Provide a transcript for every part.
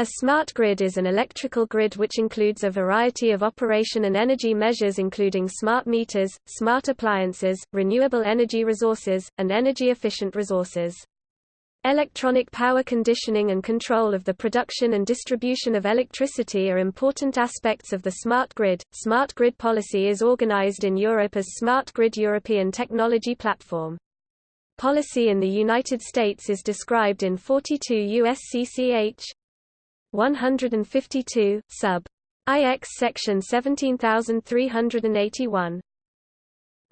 A smart grid is an electrical grid which includes a variety of operation and energy measures including smart meters, smart appliances, renewable energy resources, and energy-efficient resources. Electronic power conditioning and control of the production and distribution of electricity are important aspects of the smart grid. Smart grid policy is organized in Europe as Smart Grid European Technology Platform. Policy in the United States is described in 42 U.S.C.C.H. 152, sub. IX section 17381.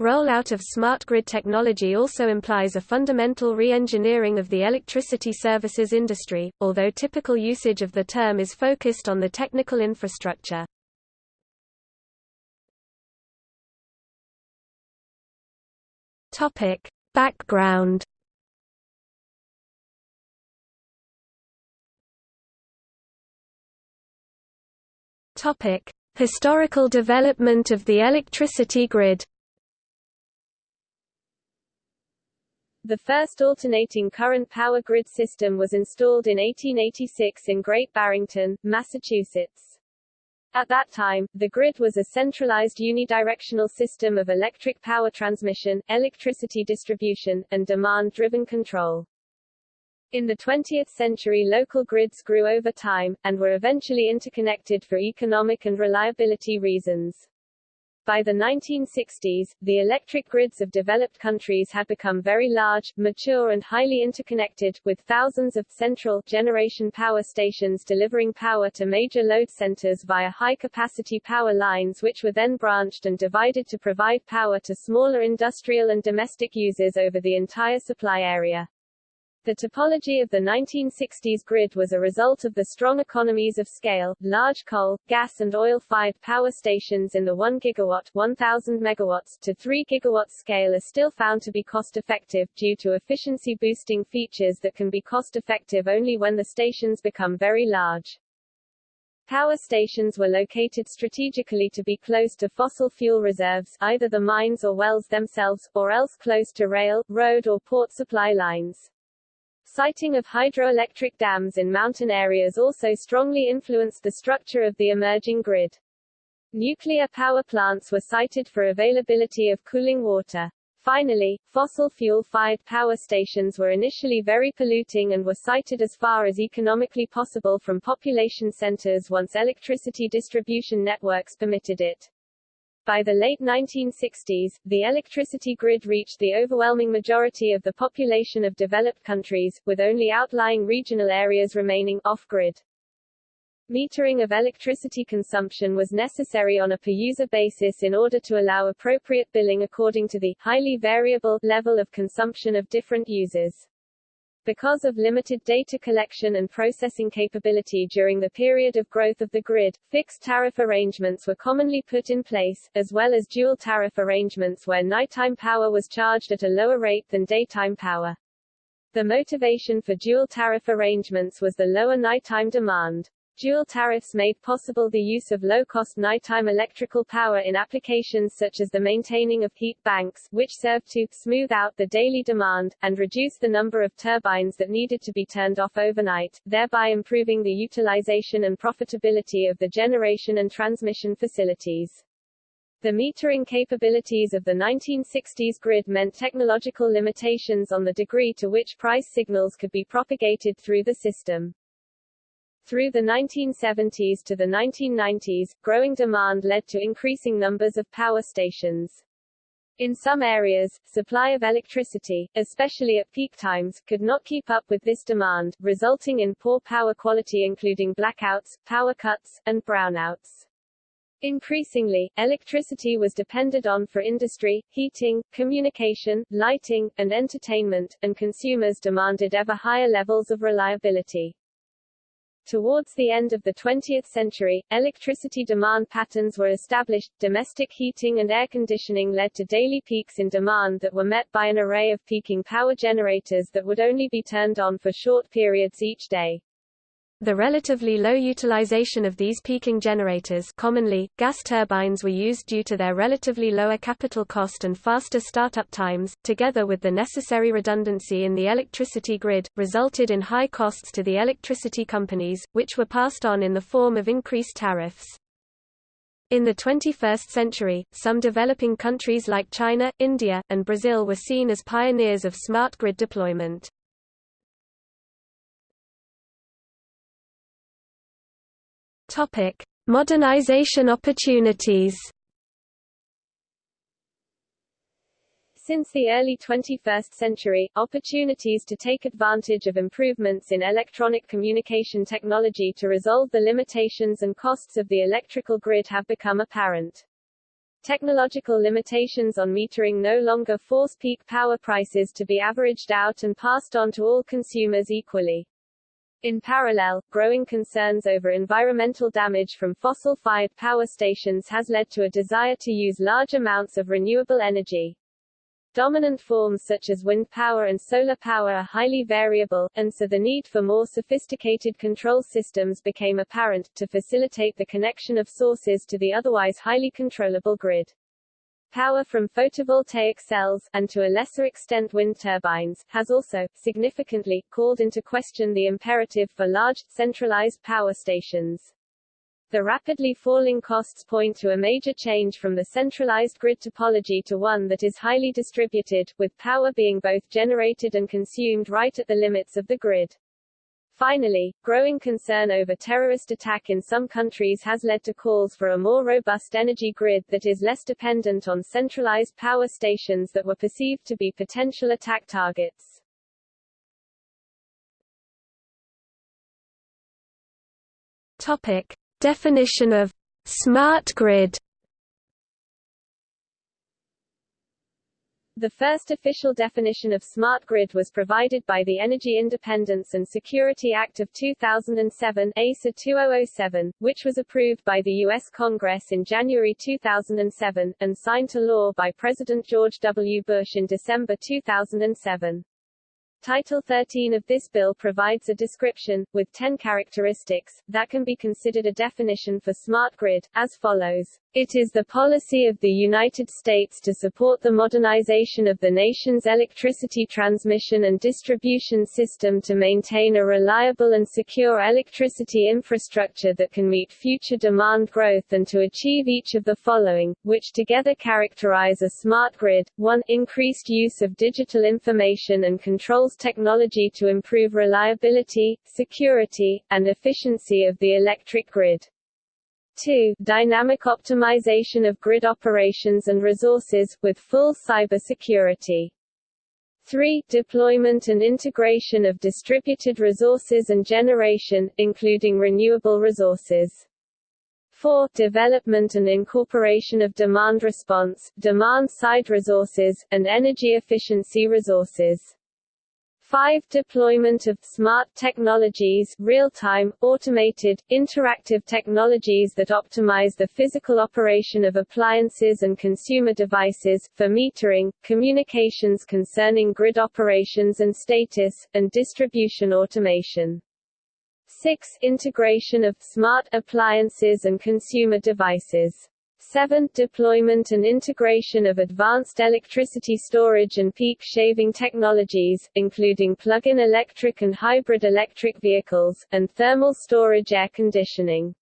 Rollout of smart grid technology also implies a fundamental re-engineering of the electricity services industry, although typical usage of the term is focused on the technical infrastructure. Topic: Background Topic: Historical development of the electricity grid. The first alternating current power grid system was installed in 1886 in Great Barrington, Massachusetts. At that time, the grid was a centralized unidirectional system of electric power transmission, electricity distribution, and demand-driven control. In the 20th century local grids grew over time, and were eventually interconnected for economic and reliability reasons. By the 1960s, the electric grids of developed countries had become very large, mature and highly interconnected, with thousands of central generation power stations delivering power to major load centers via high-capacity power lines which were then branched and divided to provide power to smaller industrial and domestic users over the entire supply area. The topology of the 1960s grid was a result of the strong economies of scale. Large coal, gas and oil-fired power stations in the 1 gigawatt 1000 megawatts to 3 gigawatt scale are still found to be cost-effective, due to efficiency-boosting features that can be cost-effective only when the stations become very large. Power stations were located strategically to be close to fossil fuel reserves either the mines or wells themselves, or else close to rail, road or port supply lines. Siting of hydroelectric dams in mountain areas also strongly influenced the structure of the emerging grid. Nuclear power plants were sited for availability of cooling water. Finally, fossil fuel-fired power stations were initially very polluting and were sited as far as economically possible from population centers once electricity distribution networks permitted it. By the late 1960s, the electricity grid reached the overwhelming majority of the population of developed countries, with only outlying regional areas remaining off-grid. Metering of electricity consumption was necessary on a per-user basis in order to allow appropriate billing according to the highly variable level of consumption of different users. Because of limited data collection and processing capability during the period of growth of the grid, fixed tariff arrangements were commonly put in place, as well as dual tariff arrangements where nighttime power was charged at a lower rate than daytime power. The motivation for dual tariff arrangements was the lower nighttime demand. Dual tariffs made possible the use of low-cost nighttime electrical power in applications such as the maintaining of heat banks, which served to smooth out the daily demand, and reduce the number of turbines that needed to be turned off overnight, thereby improving the utilization and profitability of the generation and transmission facilities. The metering capabilities of the 1960s grid meant technological limitations on the degree to which price signals could be propagated through the system. Through the 1970s to the 1990s, growing demand led to increasing numbers of power stations. In some areas, supply of electricity, especially at peak times, could not keep up with this demand, resulting in poor power quality including blackouts, power cuts, and brownouts. Increasingly, electricity was depended on for industry, heating, communication, lighting, and entertainment, and consumers demanded ever higher levels of reliability. Towards the end of the 20th century, electricity demand patterns were established, domestic heating and air conditioning led to daily peaks in demand that were met by an array of peaking power generators that would only be turned on for short periods each day. The relatively low utilization of these peaking generators commonly, gas turbines were used due to their relatively lower capital cost and faster startup times, together with the necessary redundancy in the electricity grid, resulted in high costs to the electricity companies, which were passed on in the form of increased tariffs. In the 21st century, some developing countries like China, India, and Brazil were seen as pioneers of smart grid deployment. Topic: Modernization opportunities. Since the early 21st century, opportunities to take advantage of improvements in electronic communication technology to resolve the limitations and costs of the electrical grid have become apparent. Technological limitations on metering no longer force peak power prices to be averaged out and passed on to all consumers equally. In parallel, growing concerns over environmental damage from fossil-fired power stations has led to a desire to use large amounts of renewable energy. Dominant forms such as wind power and solar power are highly variable, and so the need for more sophisticated control systems became apparent, to facilitate the connection of sources to the otherwise highly controllable grid. Power from photovoltaic cells, and to a lesser extent wind turbines, has also, significantly, called into question the imperative for large, centralized power stations. The rapidly falling costs point to a major change from the centralized grid topology to one that is highly distributed, with power being both generated and consumed right at the limits of the grid. Finally, growing concern over terrorist attack in some countries has led to calls for a more robust energy grid that is less dependent on centralized power stations that were perceived to be potential attack targets. Topic. Definition of smart grid The first official definition of smart grid was provided by the Energy Independence and Security Act of 2007 EISA 2007, which was approved by the U.S. Congress in January 2007, and signed to law by President George W. Bush in December 2007. Title 13 of this bill provides a description, with 10 characteristics, that can be considered a definition for smart grid, as follows. It is the policy of the United States to support the modernization of the nation's electricity transmission and distribution system to maintain a reliable and secure electricity infrastructure that can meet future demand growth and to achieve each of the following, which together characterize a smart grid. 1. Increased use of digital information and controls technology to improve reliability, security, and efficiency of the electric grid. 2. Dynamic optimization of grid operations and resources, with full cybersecurity. 3. Deployment and integration of distributed resources and generation, including renewable resources. 4. Development and incorporation of demand response, demand-side resources, and energy efficiency resources. 5. Deployment of smart technologies real-time, automated, interactive technologies that optimize the physical operation of appliances and consumer devices, for metering, communications concerning grid operations and status, and distribution automation. 6. Integration of smart appliances and consumer devices 7. Deployment and integration of advanced electricity storage and peak shaving technologies, including plug-in electric and hybrid electric vehicles, and thermal storage air conditioning.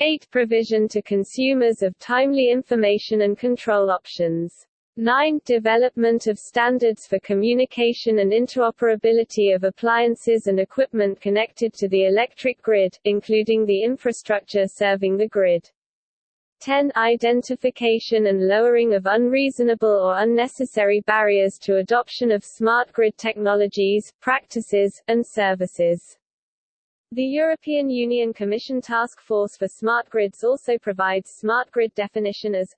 8. Provision to consumers of timely information and control options. 9. Development of standards for communication and interoperability of appliances and equipment connected to the electric grid, including the infrastructure serving the grid. 10. Identification and lowering of unreasonable or unnecessary barriers to adoption of smart grid technologies, practices, and services. The European Union Commission Task Force for Smart Grids also provides smart grid definition as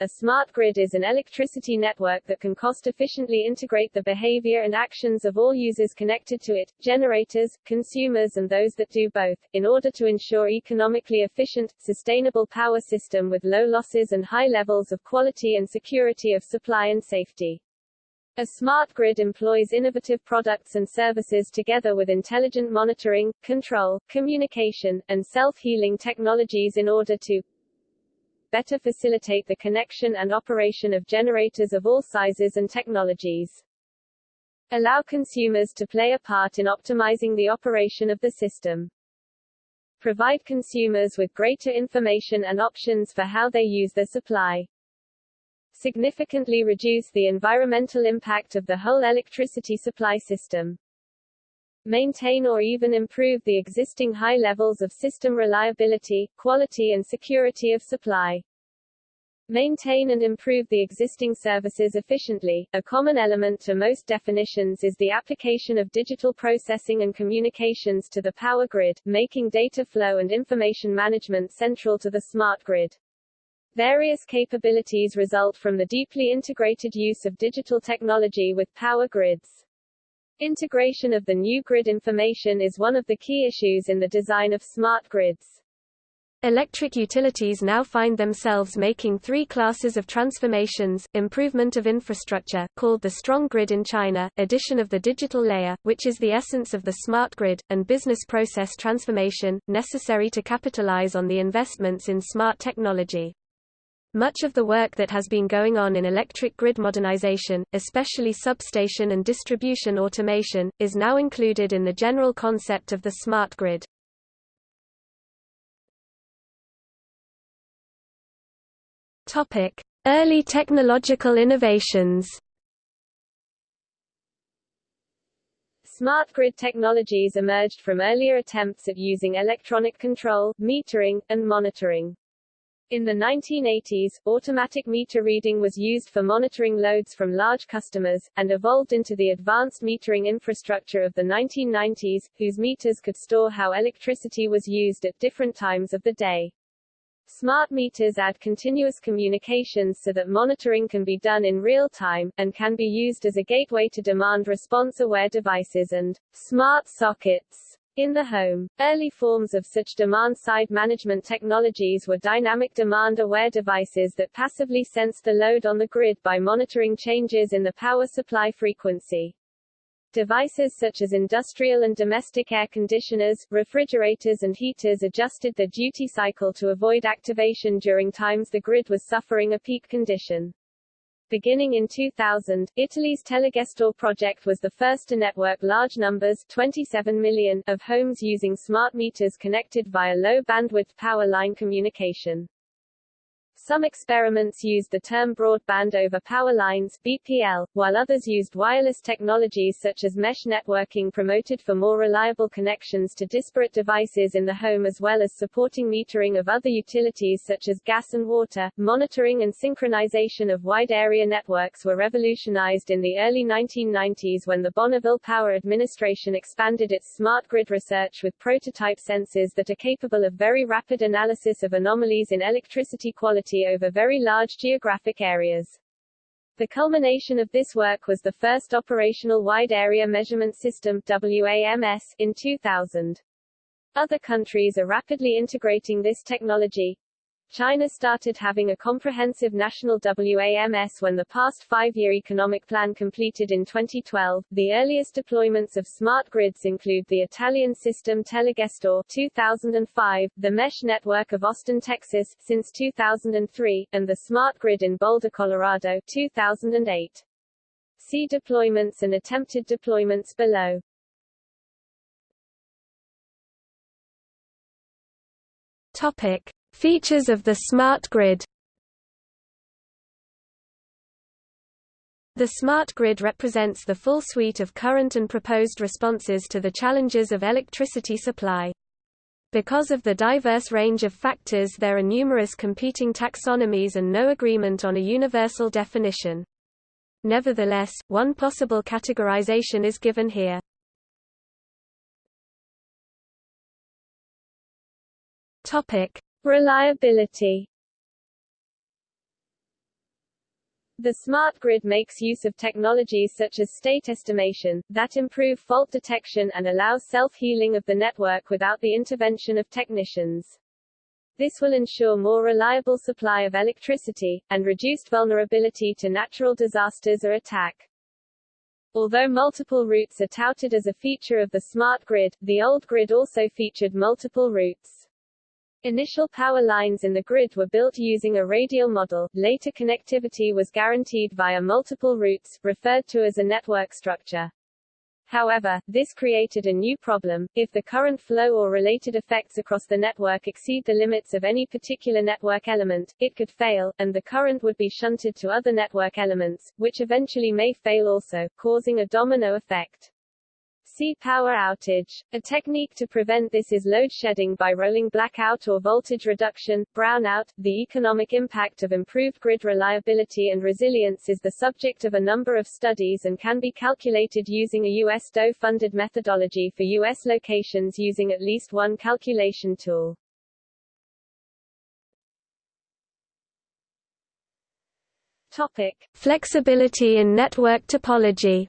a smart grid is an electricity network that can cost-efficiently integrate the behavior and actions of all users connected to it, generators, consumers and those that do both, in order to ensure economically efficient, sustainable power system with low losses and high levels of quality and security of supply and safety. A smart grid employs innovative products and services together with intelligent monitoring, control, communication, and self-healing technologies in order to better facilitate the connection and operation of generators of all sizes and technologies. Allow consumers to play a part in optimizing the operation of the system. Provide consumers with greater information and options for how they use their supply significantly reduce the environmental impact of the whole electricity supply system. Maintain or even improve the existing high levels of system reliability, quality and security of supply. Maintain and improve the existing services efficiently. A common element to most definitions is the application of digital processing and communications to the power grid, making data flow and information management central to the smart grid. Various capabilities result from the deeply integrated use of digital technology with power grids. Integration of the new grid information is one of the key issues in the design of smart grids. Electric utilities now find themselves making three classes of transformations, improvement of infrastructure, called the strong grid in China, addition of the digital layer, which is the essence of the smart grid, and business process transformation, necessary to capitalize on the investments in smart technology. Much of the work that has been going on in electric grid modernization, especially substation and distribution automation, is now included in the general concept of the smart grid. Topic: Early technological innovations. Smart grid technologies emerged from earlier attempts at using electronic control, metering, and monitoring. In the 1980s, automatic meter reading was used for monitoring loads from large customers, and evolved into the advanced metering infrastructure of the 1990s, whose meters could store how electricity was used at different times of the day. Smart meters add continuous communications so that monitoring can be done in real time, and can be used as a gateway to demand response-aware devices and smart sockets. In the home, early forms of such demand-side management technologies were dynamic demand-aware devices that passively sensed the load on the grid by monitoring changes in the power supply frequency. Devices such as industrial and domestic air conditioners, refrigerators and heaters adjusted their duty cycle to avoid activation during times the grid was suffering a peak condition. Beginning in 2000, Italy's Telegestore project was the first to network large numbers 27 million of homes using smart meters connected via low-bandwidth power line communication. Some experiments used the term broadband over power lines BPL, while others used wireless technologies such as mesh networking promoted for more reliable connections to disparate devices in the home as well as supporting metering of other utilities such as gas and water. Monitoring and synchronization of wide area networks were revolutionized in the early 1990s when the Bonneville Power Administration expanded its smart grid research with prototype sensors that are capable of very rapid analysis of anomalies in electricity quality over very large geographic areas. The culmination of this work was the first operational Wide Area Measurement System WAMS in 2000. Other countries are rapidly integrating this technology, China started having a comprehensive national WAMS when the past five-year economic plan completed in 2012. The earliest deployments of smart grids include the Italian system Telegestore 2005, the mesh network of Austin, Texas since 2003, and the smart grid in Boulder, Colorado 2008. See deployments and attempted deployments below. Topic: Features of the smart grid The smart grid represents the full suite of current and proposed responses to the challenges of electricity supply. Because of the diverse range of factors there are numerous competing taxonomies and no agreement on a universal definition. Nevertheless, one possible categorization is given here. Topic: Reliability The smart grid makes use of technologies such as state estimation, that improve fault detection and allow self-healing of the network without the intervention of technicians. This will ensure more reliable supply of electricity, and reduced vulnerability to natural disasters or attack. Although multiple routes are touted as a feature of the smart grid, the old grid also featured multiple routes. Initial power lines in the grid were built using a radial model, later connectivity was guaranteed via multiple routes, referred to as a network structure. However, this created a new problem. If the current flow or related effects across the network exceed the limits of any particular network element, it could fail, and the current would be shunted to other network elements, which eventually may fail also, causing a domino effect. See power outage. A technique to prevent this is load shedding by rolling blackout or voltage reduction, brownout. The economic impact of improved grid reliability and resilience is the subject of a number of studies and can be calculated using a US DOE-funded methodology for US locations using at least one calculation tool. Topic: Flexibility in network topology.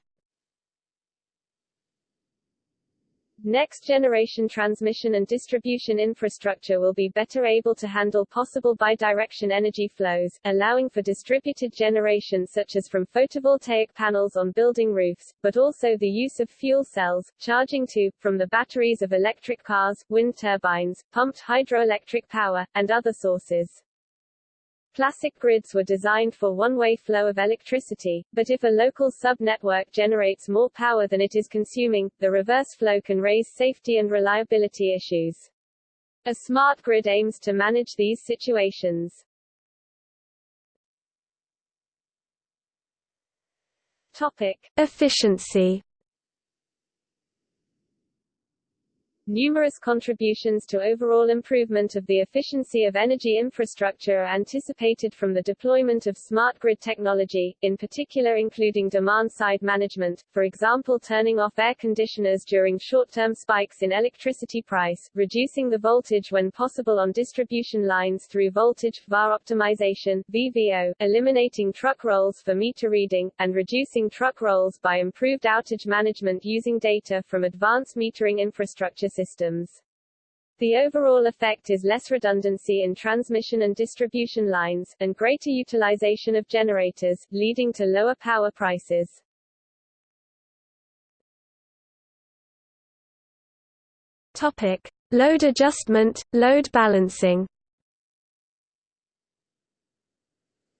Next-generation transmission and distribution infrastructure will be better able to handle possible bidirection energy flows, allowing for distributed generation such as from photovoltaic panels on building roofs, but also the use of fuel cells, charging to, from the batteries of electric cars, wind turbines, pumped hydroelectric power, and other sources. Classic grids were designed for one-way flow of electricity, but if a local sub-network generates more power than it is consuming, the reverse flow can raise safety and reliability issues. A smart grid aims to manage these situations. Topic. Efficiency Numerous contributions to overall improvement of the efficiency of energy infrastructure are anticipated from the deployment of smart grid technology, in particular including demand-side management, for example turning off air conditioners during short-term spikes in electricity price, reducing the voltage when possible on distribution lines through voltage VAR optimization VVO, eliminating truck rolls for meter reading, and reducing truck rolls by improved outage management using data from advanced metering infrastructure systems. The overall effect is less redundancy in transmission and distribution lines, and greater utilization of generators, leading to lower power prices. Topic. Load adjustment, load balancing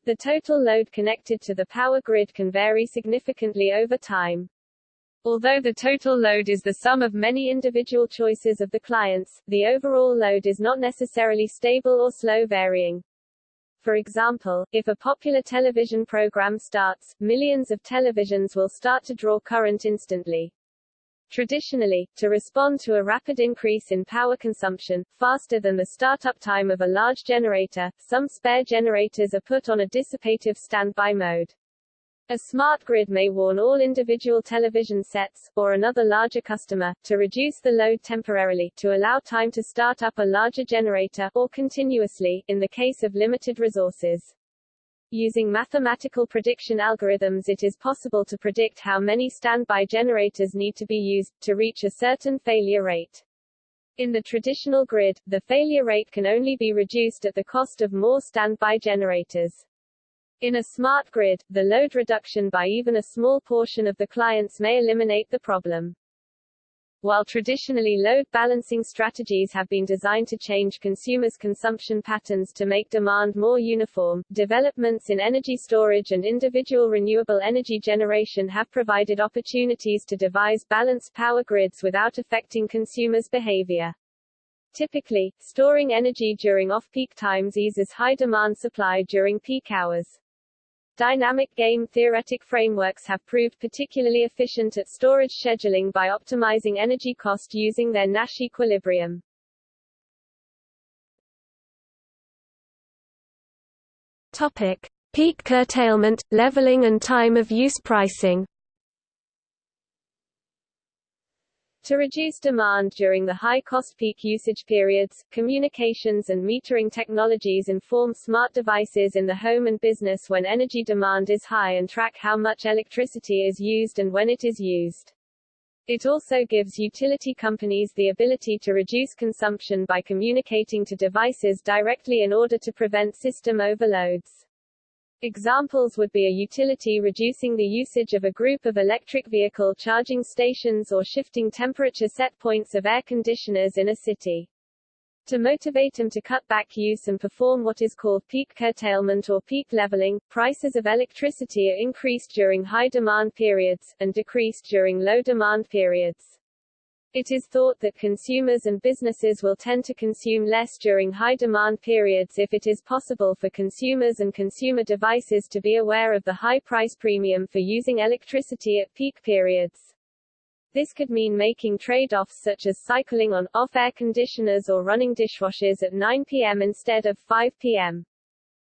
The total load connected to the power grid can vary significantly over time. Although the total load is the sum of many individual choices of the clients, the overall load is not necessarily stable or slow varying. For example, if a popular television program starts, millions of televisions will start to draw current instantly. Traditionally, to respond to a rapid increase in power consumption, faster than the startup time of a large generator, some spare generators are put on a dissipative standby mode. A smart grid may warn all individual television sets, or another larger customer, to reduce the load temporarily, to allow time to start up a larger generator, or continuously, in the case of limited resources. Using mathematical prediction algorithms it is possible to predict how many standby generators need to be used, to reach a certain failure rate. In the traditional grid, the failure rate can only be reduced at the cost of more standby generators. In a smart grid, the load reduction by even a small portion of the clients may eliminate the problem. While traditionally load balancing strategies have been designed to change consumers' consumption patterns to make demand more uniform, developments in energy storage and individual renewable energy generation have provided opportunities to devise balanced power grids without affecting consumers' behavior. Typically, storing energy during off-peak times eases high demand supply during peak hours. Dynamic game theoretic frameworks have proved particularly efficient at storage scheduling by optimizing energy cost using their Nash equilibrium. Topic: Peak curtailment, leveling and time of use pricing. To reduce demand during the high-cost peak usage periods, communications and metering technologies inform smart devices in the home and business when energy demand is high and track how much electricity is used and when it is used. It also gives utility companies the ability to reduce consumption by communicating to devices directly in order to prevent system overloads. Examples would be a utility reducing the usage of a group of electric vehicle charging stations or shifting temperature set points of air conditioners in a city. To motivate them to cut back use and perform what is called peak curtailment or peak leveling, prices of electricity are increased during high demand periods, and decreased during low demand periods. It is thought that consumers and businesses will tend to consume less during high demand periods if it is possible for consumers and consumer devices to be aware of the high price premium for using electricity at peak periods. This could mean making trade-offs such as cycling on, off air conditioners or running dishwashers at 9 p.m. instead of 5 p.m.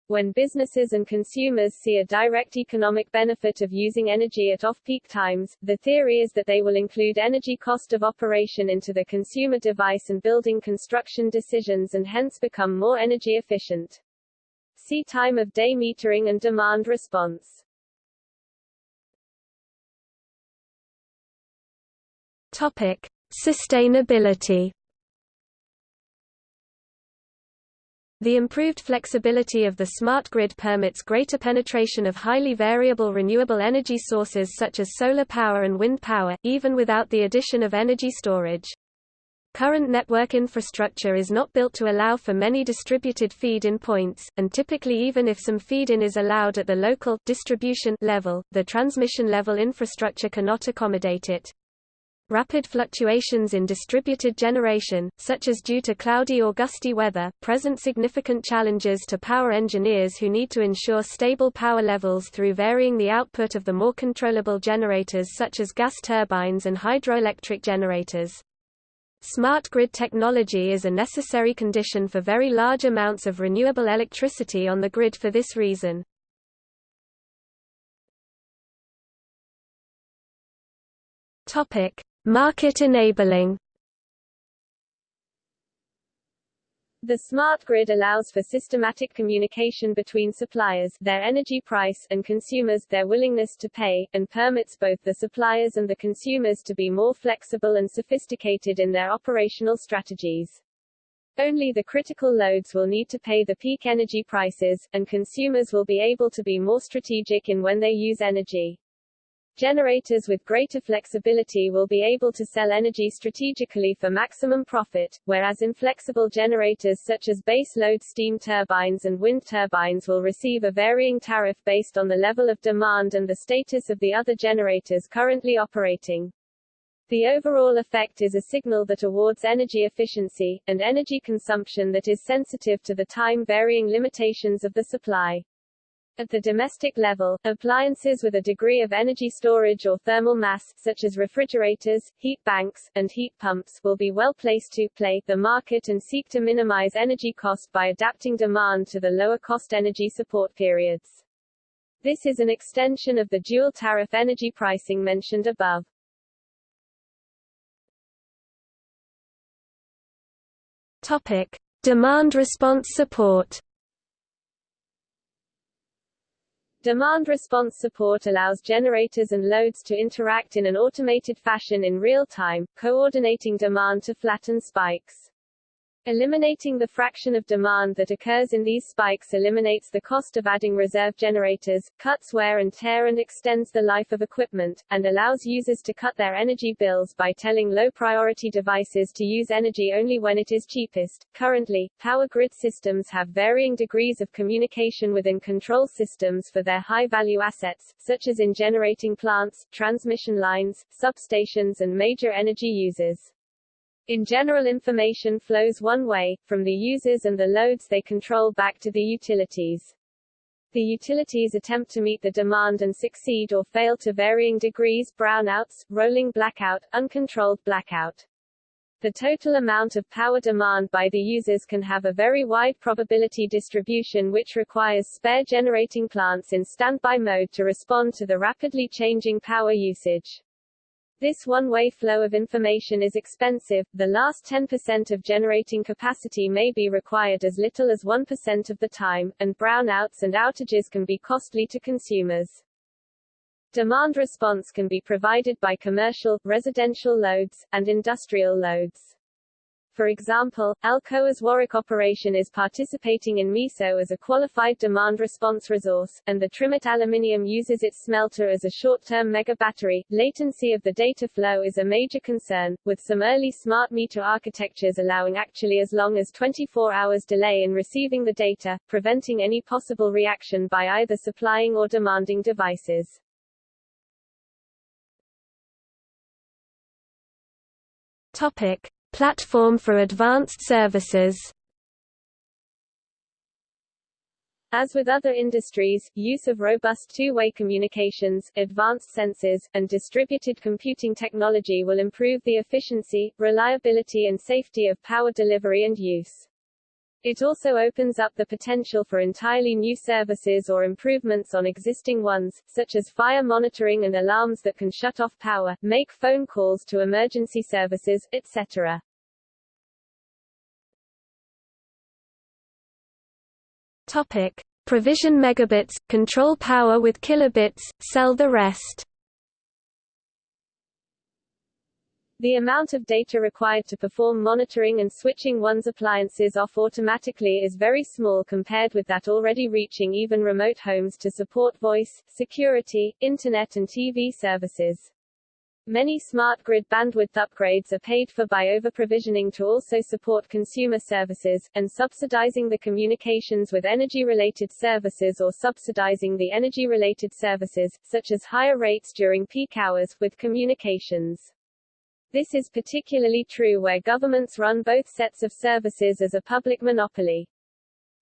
When businesses and consumers see a direct economic benefit of using energy at off-peak times, the theory is that they will include energy cost of operation into the consumer device and building construction decisions and hence become more energy efficient. See time of day metering and demand response. Topic: Sustainability. The improved flexibility of the smart grid permits greater penetration of highly variable renewable energy sources such as solar power and wind power, even without the addition of energy storage. Current network infrastructure is not built to allow for many distributed feed-in points, and typically even if some feed-in is allowed at the local distribution level, the transmission level infrastructure cannot accommodate it. Rapid fluctuations in distributed generation, such as due to cloudy or gusty weather, present significant challenges to power engineers who need to ensure stable power levels through varying the output of the more controllable generators such as gas turbines and hydroelectric generators. Smart grid technology is a necessary condition for very large amounts of renewable electricity on the grid for this reason. Topic: Market enabling The smart grid allows for systematic communication between suppliers their energy price and consumers their willingness to pay, and permits both the suppliers and the consumers to be more flexible and sophisticated in their operational strategies. Only the critical loads will need to pay the peak energy prices, and consumers will be able to be more strategic in when they use energy. Generators with greater flexibility will be able to sell energy strategically for maximum profit, whereas inflexible generators such as base-load steam turbines and wind turbines will receive a varying tariff based on the level of demand and the status of the other generators currently operating. The overall effect is a signal that awards energy efficiency, and energy consumption that is sensitive to the time-varying limitations of the supply. At the domestic level, appliances with a degree of energy storage or thermal mass, such as refrigerators, heat banks, and heat pumps, will be well placed to play the market and seek to minimize energy cost by adapting demand to the lower cost energy support periods. This is an extension of the dual tariff energy pricing mentioned above. Topic: Demand response support. Demand response support allows generators and loads to interact in an automated fashion in real time, coordinating demand to flatten spikes. Eliminating the fraction of demand that occurs in these spikes eliminates the cost of adding reserve generators, cuts wear and tear and extends the life of equipment, and allows users to cut their energy bills by telling low-priority devices to use energy only when it is cheapest. Currently, power grid systems have varying degrees of communication within control systems for their high-value assets, such as in generating plants, transmission lines, substations and major energy users. In general information flows one way, from the users and the loads they control back to the utilities. The utilities attempt to meet the demand and succeed or fail to varying degrees brownouts, rolling blackout, uncontrolled blackout. The total amount of power demand by the users can have a very wide probability distribution which requires spare generating plants in standby mode to respond to the rapidly changing power usage. This one-way flow of information is expensive, the last 10% of generating capacity may be required as little as 1% of the time, and brownouts and outages can be costly to consumers. Demand response can be provided by commercial, residential loads, and industrial loads. For example, Alcoa's Warwick operation is participating in MISO as a qualified demand response resource, and the Trimet aluminium uses its smelter as a short-term mega battery. Latency of the data flow is a major concern, with some early smart meter architectures allowing actually as long as 24 hours delay in receiving the data, preventing any possible reaction by either supplying or demanding devices. Topic: Platform for Advanced Services As with other industries, use of robust two-way communications, advanced sensors, and distributed computing technology will improve the efficiency, reliability and safety of power delivery and use. It also opens up the potential for entirely new services or improvements on existing ones, such as fire monitoring and alarms that can shut off power, make phone calls to emergency services, etc. Topic. Provision megabits, control power with kilobits, sell the rest The amount of data required to perform monitoring and switching one's appliances off automatically is very small compared with that already reaching even remote homes to support voice, security, internet and TV services. Many smart grid bandwidth upgrades are paid for by over-provisioning to also support consumer services, and subsidizing the communications with energy-related services or subsidizing the energy-related services, such as higher rates during peak hours, with communications. This is particularly true where governments run both sets of services as a public monopoly.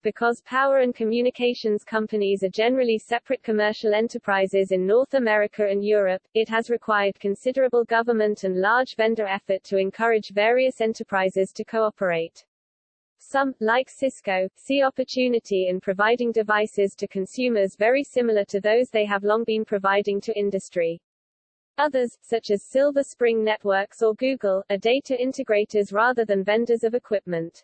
Because power and communications companies are generally separate commercial enterprises in North America and Europe, it has required considerable government and large vendor effort to encourage various enterprises to cooperate. Some, like Cisco, see opportunity in providing devices to consumers very similar to those they have long been providing to industry. Others, such as Silver Spring Networks or Google, are data integrators rather than vendors of equipment.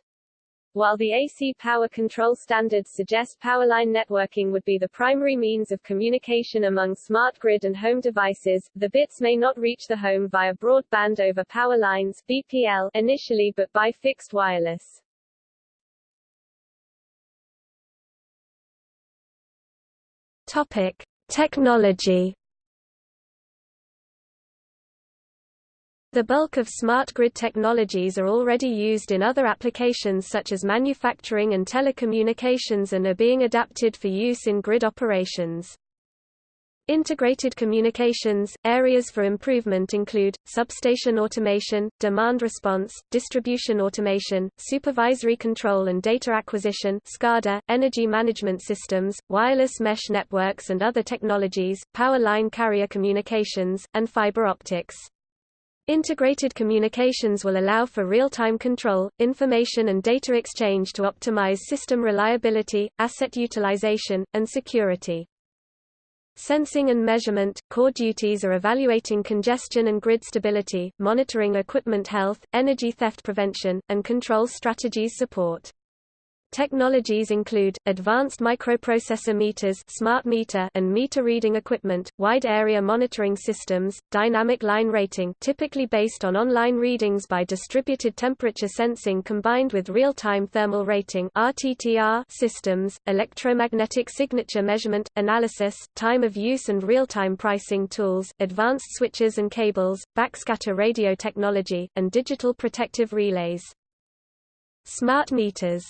While the AC power control standards suggest powerline networking would be the primary means of communication among smart grid and home devices, the bits may not reach the home via broadband over power lines BPL initially but by fixed wireless. Topic: Technology The bulk of smart grid technologies are already used in other applications such as manufacturing and telecommunications and are being adapted for use in grid operations. Integrated communications – Areas for improvement include, substation automation, demand response, distribution automation, supervisory control and data acquisition SCADA, energy management systems, wireless mesh networks and other technologies, power line carrier communications, and fiber optics. Integrated communications will allow for real-time control, information and data exchange to optimize system reliability, asset utilization, and security. Sensing and measurement – Core duties are evaluating congestion and grid stability, monitoring equipment health, energy theft prevention, and control strategies support. Technologies include, advanced microprocessor meters smart meter and meter reading equipment, wide area monitoring systems, dynamic line rating typically based on online readings by distributed temperature sensing combined with real-time thermal rating RTTR systems, electromagnetic signature measurement, analysis, time of use and real-time pricing tools, advanced switches and cables, backscatter radio technology, and digital protective relays. Smart meters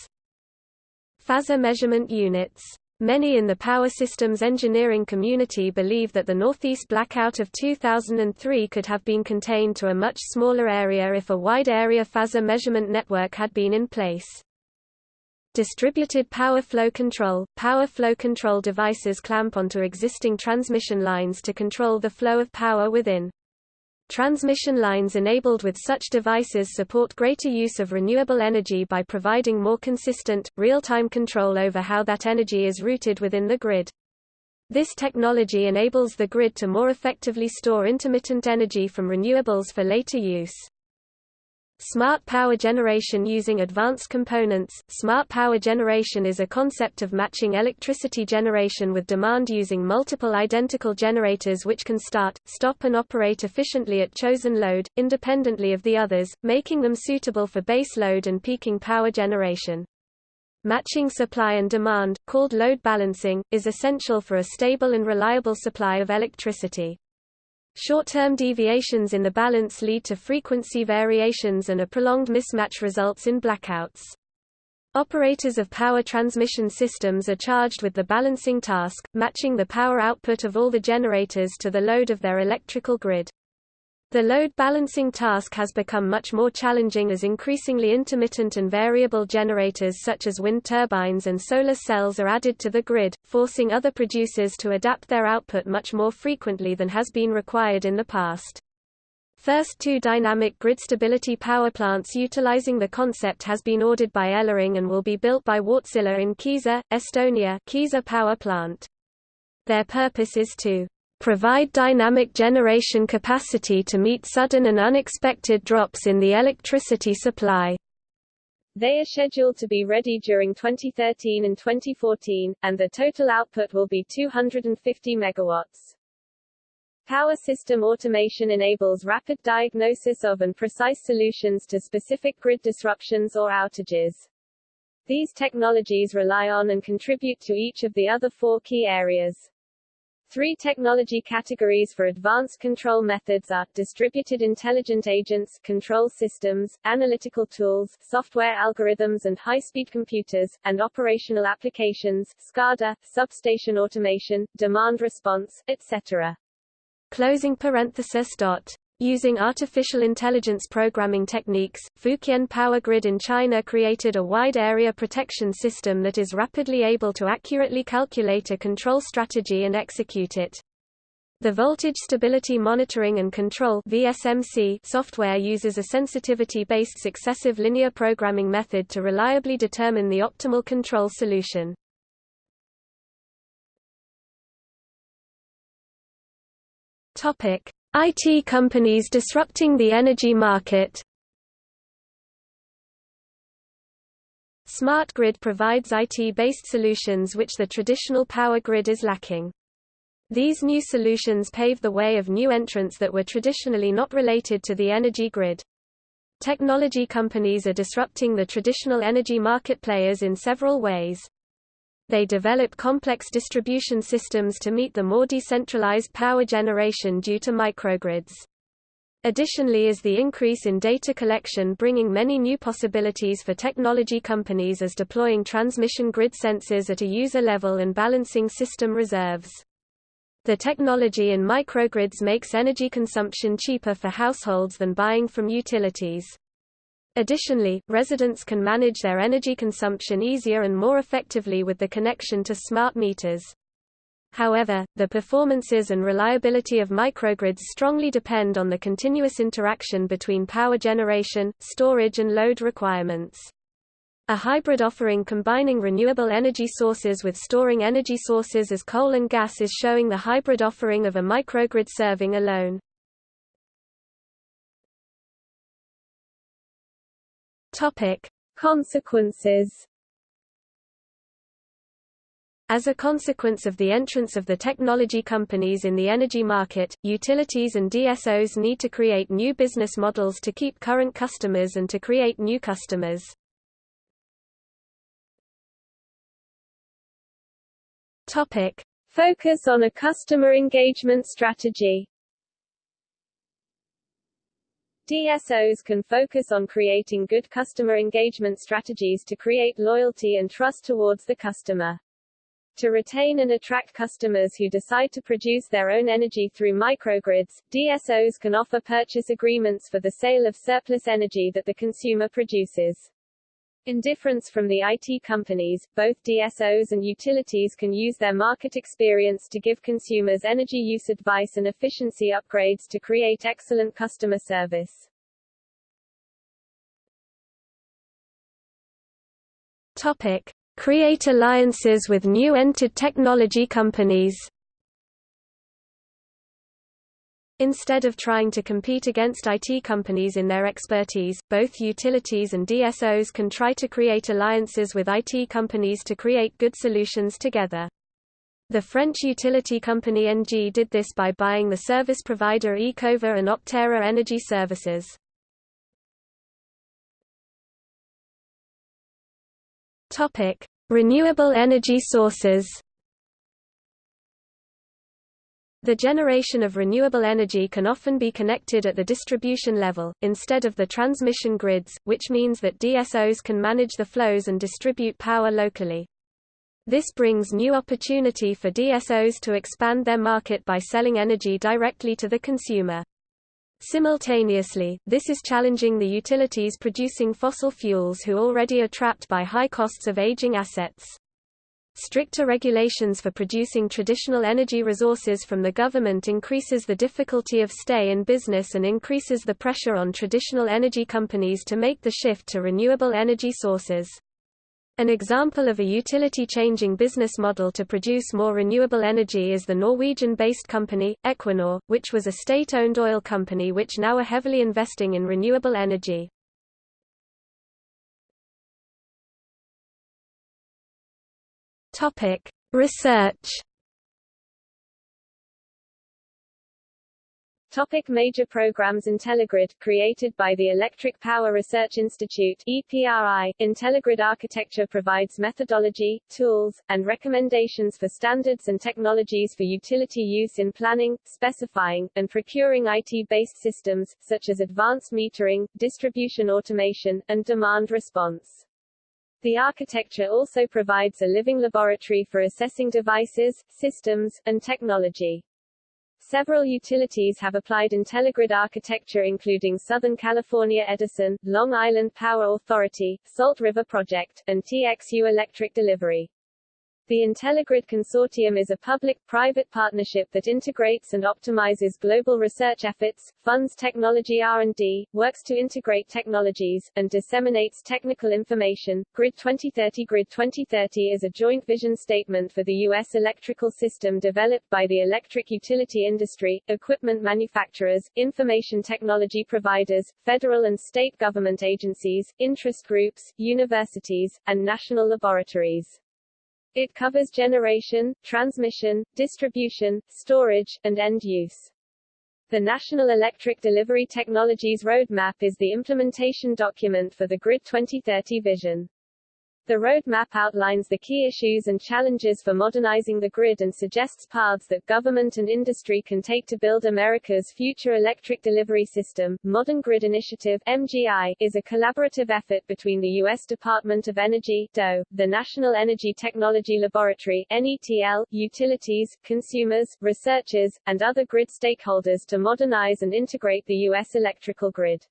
Phasor measurement units. Many in the power systems engineering community believe that the Northeast blackout of 2003 could have been contained to a much smaller area if a wide-area phasor measurement network had been in place. Distributed power flow control – Power flow control devices clamp onto existing transmission lines to control the flow of power within. Transmission lines enabled with such devices support greater use of renewable energy by providing more consistent, real-time control over how that energy is routed within the grid. This technology enables the grid to more effectively store intermittent energy from renewables for later use. Smart power generation using advanced components Smart power generation is a concept of matching electricity generation with demand using multiple identical generators which can start, stop and operate efficiently at chosen load, independently of the others, making them suitable for base load and peaking power generation. Matching supply and demand, called load balancing, is essential for a stable and reliable supply of electricity. Short-term deviations in the balance lead to frequency variations and a prolonged mismatch results in blackouts. Operators of power transmission systems are charged with the balancing task, matching the power output of all the generators to the load of their electrical grid. The load balancing task has become much more challenging as increasingly intermittent and variable generators such as wind turbines and solar cells are added to the grid, forcing other producers to adapt their output much more frequently than has been required in the past. First two dynamic grid stability power plants utilizing the concept has been ordered by Elering and will be built by Wärtsilä in Kiisa, Estonia Kiisa power plant. Their purpose is to provide dynamic generation capacity to meet sudden and unexpected drops in the electricity supply. They are scheduled to be ready during 2013 and 2014, and the total output will be 250 megawatts. Power system automation enables rapid diagnosis of and precise solutions to specific grid disruptions or outages. These technologies rely on and contribute to each of the other four key areas. Three technology categories for advanced control methods are, distributed intelligent agents control systems, analytical tools, software algorithms and high-speed computers, and operational applications SCADA, substation automation, demand response, etc. Closing parenthesis dot. Using artificial intelligence programming techniques, Fujian Power Grid in China created a wide area protection system that is rapidly able to accurately calculate a control strategy and execute it. The Voltage Stability Monitoring and Control VSMC software uses a sensitivity-based successive linear programming method to reliably determine the optimal control solution. Topic: IT companies disrupting the energy market Smart grid provides IT-based solutions which the traditional power grid is lacking. These new solutions pave the way of new entrants that were traditionally not related to the energy grid. Technology companies are disrupting the traditional energy market players in several ways they develop complex distribution systems to meet the more decentralized power generation due to microgrids. Additionally is the increase in data collection bringing many new possibilities for technology companies as deploying transmission grid sensors at a user level and balancing system reserves. The technology in microgrids makes energy consumption cheaper for households than buying from utilities. Additionally, residents can manage their energy consumption easier and more effectively with the connection to smart meters. However, the performances and reliability of microgrids strongly depend on the continuous interaction between power generation, storage and load requirements. A hybrid offering combining renewable energy sources with storing energy sources as coal and gas is showing the hybrid offering of a microgrid serving alone. Topic: Consequences As a consequence of the entrance of the technology companies in the energy market, utilities and DSOs need to create new business models to keep current customers and to create new customers. Topic: Focus on a customer engagement strategy. DSOs can focus on creating good customer engagement strategies to create loyalty and trust towards the customer. To retain and attract customers who decide to produce their own energy through microgrids, DSOs can offer purchase agreements for the sale of surplus energy that the consumer produces. In difference from the IT companies, both DSOs and utilities can use their market experience to give consumers energy use advice and efficiency upgrades to create excellent customer service. Topic. Create alliances with new entered technology companies Instead of trying to compete against IT companies in their expertise, both utilities and DSOs can try to create alliances with IT companies to create good solutions together. The French utility company ENGIE did this by buying the service provider Ecova and OpTerra Energy Services. Topic: Renewable energy sources. The generation of renewable energy can often be connected at the distribution level, instead of the transmission grids, which means that DSOs can manage the flows and distribute power locally. This brings new opportunity for DSOs to expand their market by selling energy directly to the consumer. Simultaneously, this is challenging the utilities producing fossil fuels who already are trapped by high costs of aging assets. Stricter regulations for producing traditional energy resources from the government increases the difficulty of stay in business and increases the pressure on traditional energy companies to make the shift to renewable energy sources. An example of a utility changing business model to produce more renewable energy is the Norwegian-based company, Equinor, which was a state-owned oil company which now are heavily investing in renewable energy. Research Topic major programs IntelliGrid, created by the Electric Power Research Institute EPRI, IntelliGrid architecture provides methodology, tools, and recommendations for standards and technologies for utility use in planning, specifying, and procuring IT-based systems, such as advanced metering, distribution automation, and demand response. The architecture also provides a living laboratory for assessing devices, systems, and technology. Several utilities have applied IntelliGrid architecture including Southern California Edison, Long Island Power Authority, Salt River Project, and TXU Electric Delivery. The IntelliGrid Consortium is a public-private partnership that integrates and optimizes global research efforts, funds technology R&D, works to integrate technologies, and disseminates technical information. Grid 2030 Grid 2030 is a joint vision statement for the U.S. electrical system developed by the electric utility industry, equipment manufacturers, information technology providers, federal and state government agencies, interest groups, universities, and national laboratories. It covers generation, transmission, distribution, storage, and end use. The National Electric Delivery Technologies Roadmap is the implementation document for the Grid 2030 vision. The roadmap outlines the key issues and challenges for modernizing the grid and suggests paths that government and industry can take to build America's future electric delivery system. Modern Grid Initiative (MGI) is a collaborative effort between the U.S. Department of Energy (DOE), the National Energy Technology Laboratory (NETL), utilities, consumers, researchers, and other grid stakeholders to modernize and integrate the U.S. electrical grid.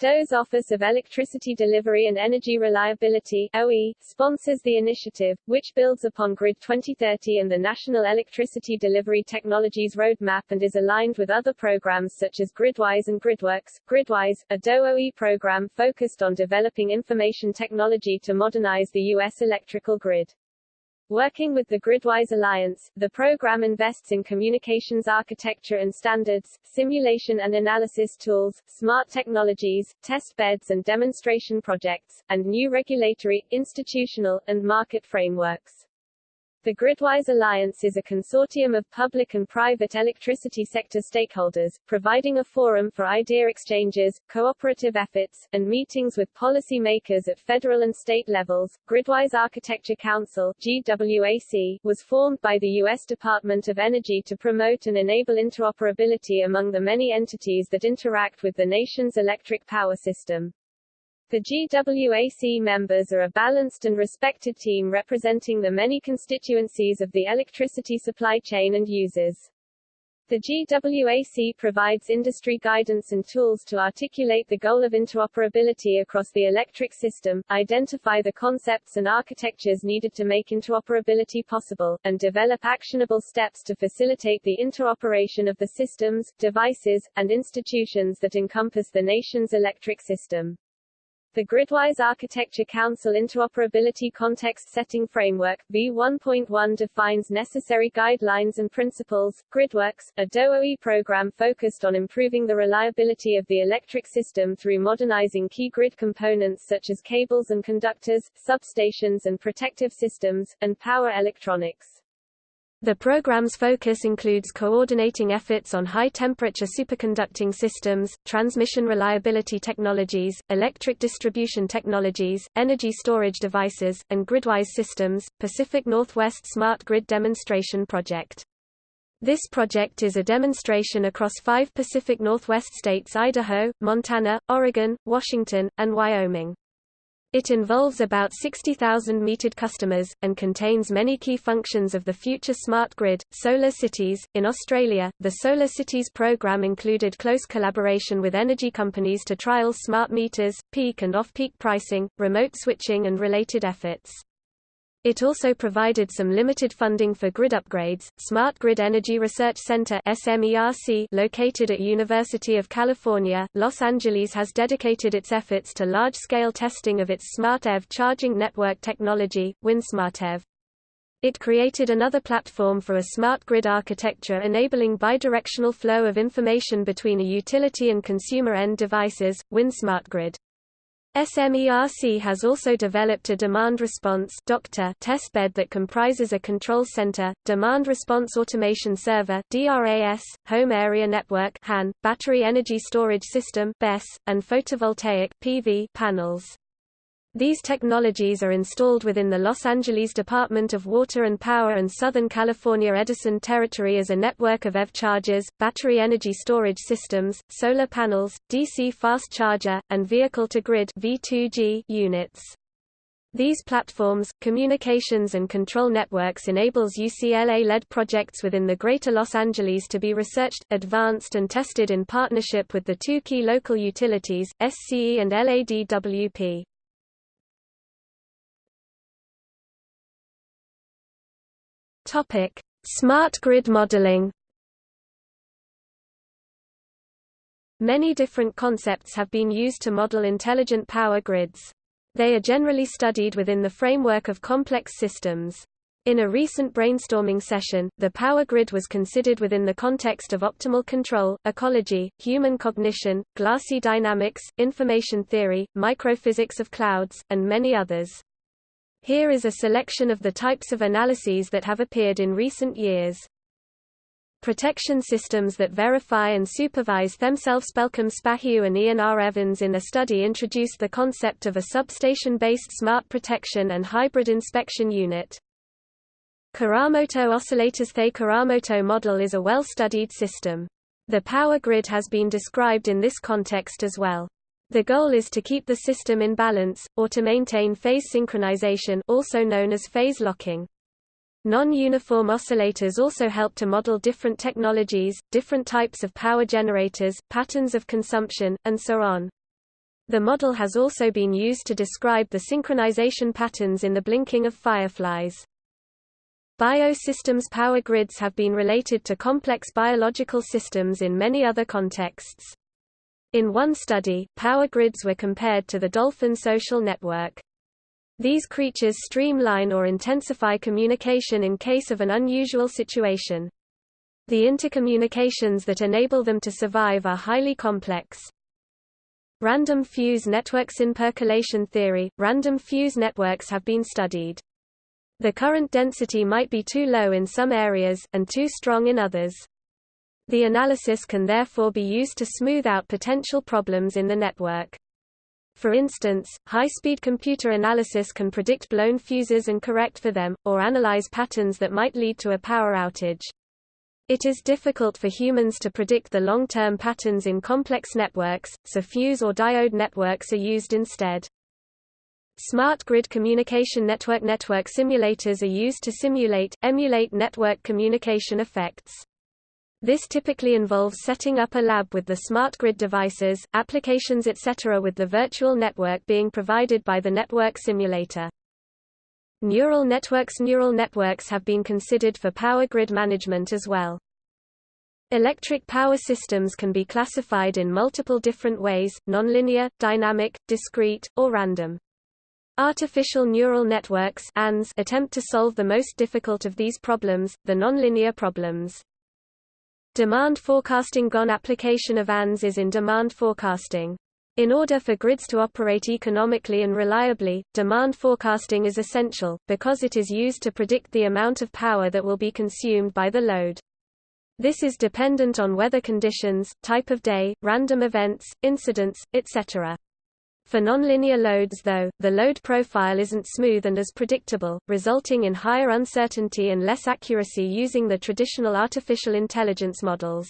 DOE's Office of Electricity Delivery and Energy Reliability OE, sponsors the initiative, which builds upon Grid 2030 and the National Electricity Delivery Technologies Roadmap and is aligned with other programs such as GridWise and GridWorks. GridWise, a DOE OE program focused on developing information technology to modernize the U.S. electrical grid. Working with the Gridwise Alliance, the program invests in communications architecture and standards, simulation and analysis tools, smart technologies, test beds and demonstration projects, and new regulatory, institutional, and market frameworks. The Gridwise Alliance is a consortium of public and private electricity sector stakeholders, providing a forum for idea exchanges, cooperative efforts, and meetings with policy makers at federal and state levels. Gridwise Architecture Council GWAC, was formed by the U.S. Department of Energy to promote and enable interoperability among the many entities that interact with the nation's electric power system. The GWAC members are a balanced and respected team representing the many constituencies of the electricity supply chain and users. The GWAC provides industry guidance and tools to articulate the goal of interoperability across the electric system, identify the concepts and architectures needed to make interoperability possible, and develop actionable steps to facilitate the interoperation of the systems, devices, and institutions that encompass the nation's electric system. The Gridwise Architecture Council Interoperability Context Setting Framework V1.1 defines necessary guidelines and principles. Gridworks, a DOE program focused on improving the reliability of the electric system through modernizing key grid components such as cables and conductors, substations and protective systems, and power electronics. The program's focus includes coordinating efforts on high-temperature superconducting systems, transmission reliability technologies, electric distribution technologies, energy storage devices, and gridwise systems. Pacific Northwest Smart Grid Demonstration Project. This project is a demonstration across five Pacific Northwest states Idaho, Montana, Oregon, Washington, and Wyoming. It involves about 60,000 metered customers, and contains many key functions of the future smart grid. Solar Cities. In Australia, the Solar Cities program included close collaboration with energy companies to trial smart meters, peak and off-peak pricing, remote switching and related efforts. It also provided some limited funding for grid upgrades. Smart Grid Energy Research Center (SMERC), located at University of California, Los Angeles, has dedicated its efforts to large-scale testing of its SmartEV charging network technology, WinSmartEV. It created another platform for a smart grid architecture enabling bidirectional flow of information between a utility and consumer end devices, WinSmartGrid. SMERC has also developed a demand response testbed that comprises a control center, demand response automation server (DRAS), home area network (HAN), battery energy storage system (BESS), and photovoltaic (PV) panels. These technologies are installed within the Los Angeles Department of Water and Power and Southern California Edison Territory as a network of EV chargers, battery energy storage systems, solar panels, DC fast charger, and vehicle-to-grid units. These platforms, communications and control networks enables UCLA-led projects within the Greater Los Angeles to be researched, advanced and tested in partnership with the two key local utilities, SCE and LADWP. Topic: Smart grid modeling. Many different concepts have been used to model intelligent power grids. They are generally studied within the framework of complex systems. In a recent brainstorming session, the power grid was considered within the context of optimal control, ecology, human cognition, glassy dynamics, information theory, microphysics of clouds, and many others. Here is a selection of the types of analyses that have appeared in recent years. Protection systems that verify and supervise themselves Pelqim Spahiu and Ian R. Evans in a study introduced the concept of a substation-based smart protection and hybrid inspection unit. Kuramoto oscillators The Kuramoto model is a well-studied system. The power grid has been described in this context as well. The goal is to keep the system in balance, or to maintain phase synchronization also known as phase locking. Non-uniform oscillators also help to model different technologies, different types of power generators, patterns of consumption, and so on. The model has also been used to describe the synchronization patterns in the blinking of fireflies. Biosystems power grids have been related to complex biological systems in many other contexts. In one study, power grids were compared to the dolphin social network. These creatures streamline or intensify communication in case of an unusual situation. The intercommunications that enable them to survive are highly complex. Random fuse networks in percolation theory, random fuse networks have been studied. The current density might be too low in some areas, and too strong in others. The analysis can therefore be used to smooth out potential problems in the network. For instance, high-speed computer analysis can predict blown fuses and correct for them, or analyze patterns that might lead to a power outage. It is difficult for humans to predict the long-term patterns in complex networks, so fuse or diode networks are used instead. Smart grid communication network network simulators are used to simulate, emulate network communication effects. This typically involves setting up a lab with the smart grid devices, applications etc. with the virtual network being provided by the network simulator. Neural networks Neural networks have been considered for power grid management as well. Electric power systems can be classified in multiple different ways, nonlinear, dynamic, discrete, or random. Artificial neural networks attempt to solve the most difficult of these problems, the nonlinear problems. Demand forecasting GON application of ANNs is in demand forecasting. In order for grids to operate economically and reliably, demand forecasting is essential, because it is used to predict the amount of power that will be consumed by the load. This is dependent on weather conditions, type of day, random events, incidents, etc. For nonlinear loads though, the load profile isn't smooth and as predictable, resulting in higher uncertainty and less accuracy using the traditional artificial intelligence models.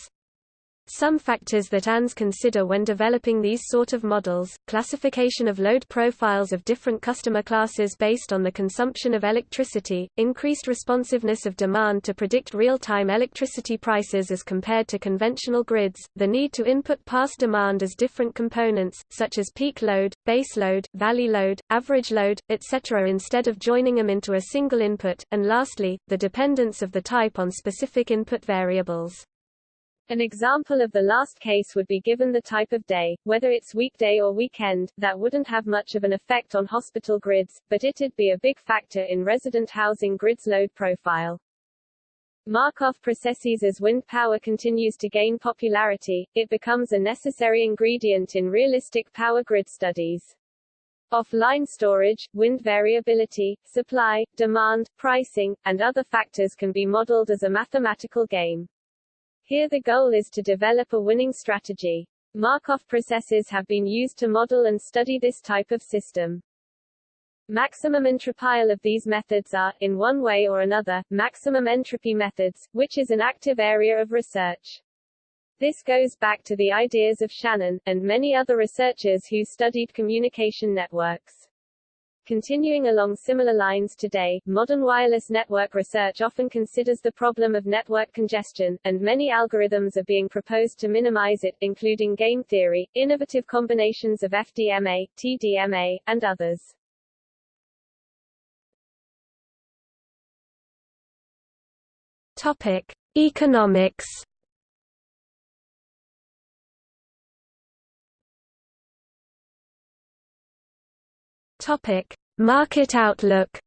Some factors that ANNs consider when developing these sort of models, classification of load profiles of different customer classes based on the consumption of electricity, increased responsiveness of demand to predict real-time electricity prices as compared to conventional grids, the need to input past demand as different components, such as peak load, base load, valley load, average load, etc. instead of joining them into a single input, and lastly, the dependence of the type on specific input variables. An example of the last case would be given the type of day, whether it's weekday or weekend, that wouldn't have much of an effect on hospital grids, but it'd be a big factor in resident housing grids load profile. Markov processes As wind power continues to gain popularity, it becomes a necessary ingredient in realistic power grid studies. Offline storage, wind variability, supply, demand, pricing, and other factors can be modeled as a mathematical game. Here the goal is to develop a winning strategy. Markov processes have been used to model and study this type of system. Maximum entropile of these methods are, in one way or another, maximum entropy methods, which is an active area of research. This goes back to the ideas of Shannon, and many other researchers who studied communication networks. Continuing along similar lines today, modern wireless network research often considers the problem of network congestion, and many algorithms are being proposed to minimize it, including game theory, innovative combinations of FDMA, TDMA, and others. Topic: Economics. Topic: Market outlook.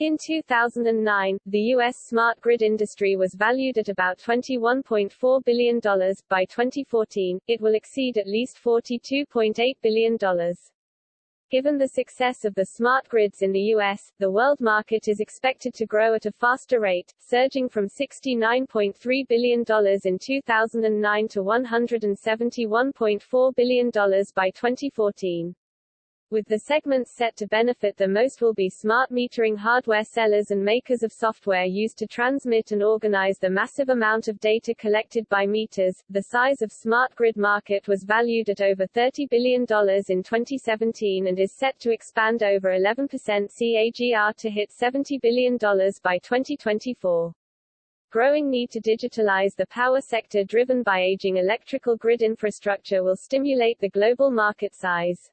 In 2009, the U.S. smart grid industry was valued at about $21.4 billion. By 2014, it will exceed at least $42.8 billion. Given the success of the smart grids in the U.S., the world market is expected to grow at a faster rate, surging from $69.3 billion in 2009 to $171.4 billion by 2014 with the segments set to benefit the most will be smart metering hardware sellers and makers of software used to transmit and organize the massive amount of data collected by meters. The size of smart grid market was valued at over $30 billion in 2017 and is set to expand over 11% CAGR to hit $70 billion by 2024 growing need to digitalize the power sector driven by aging electrical grid infrastructure will stimulate the global market size.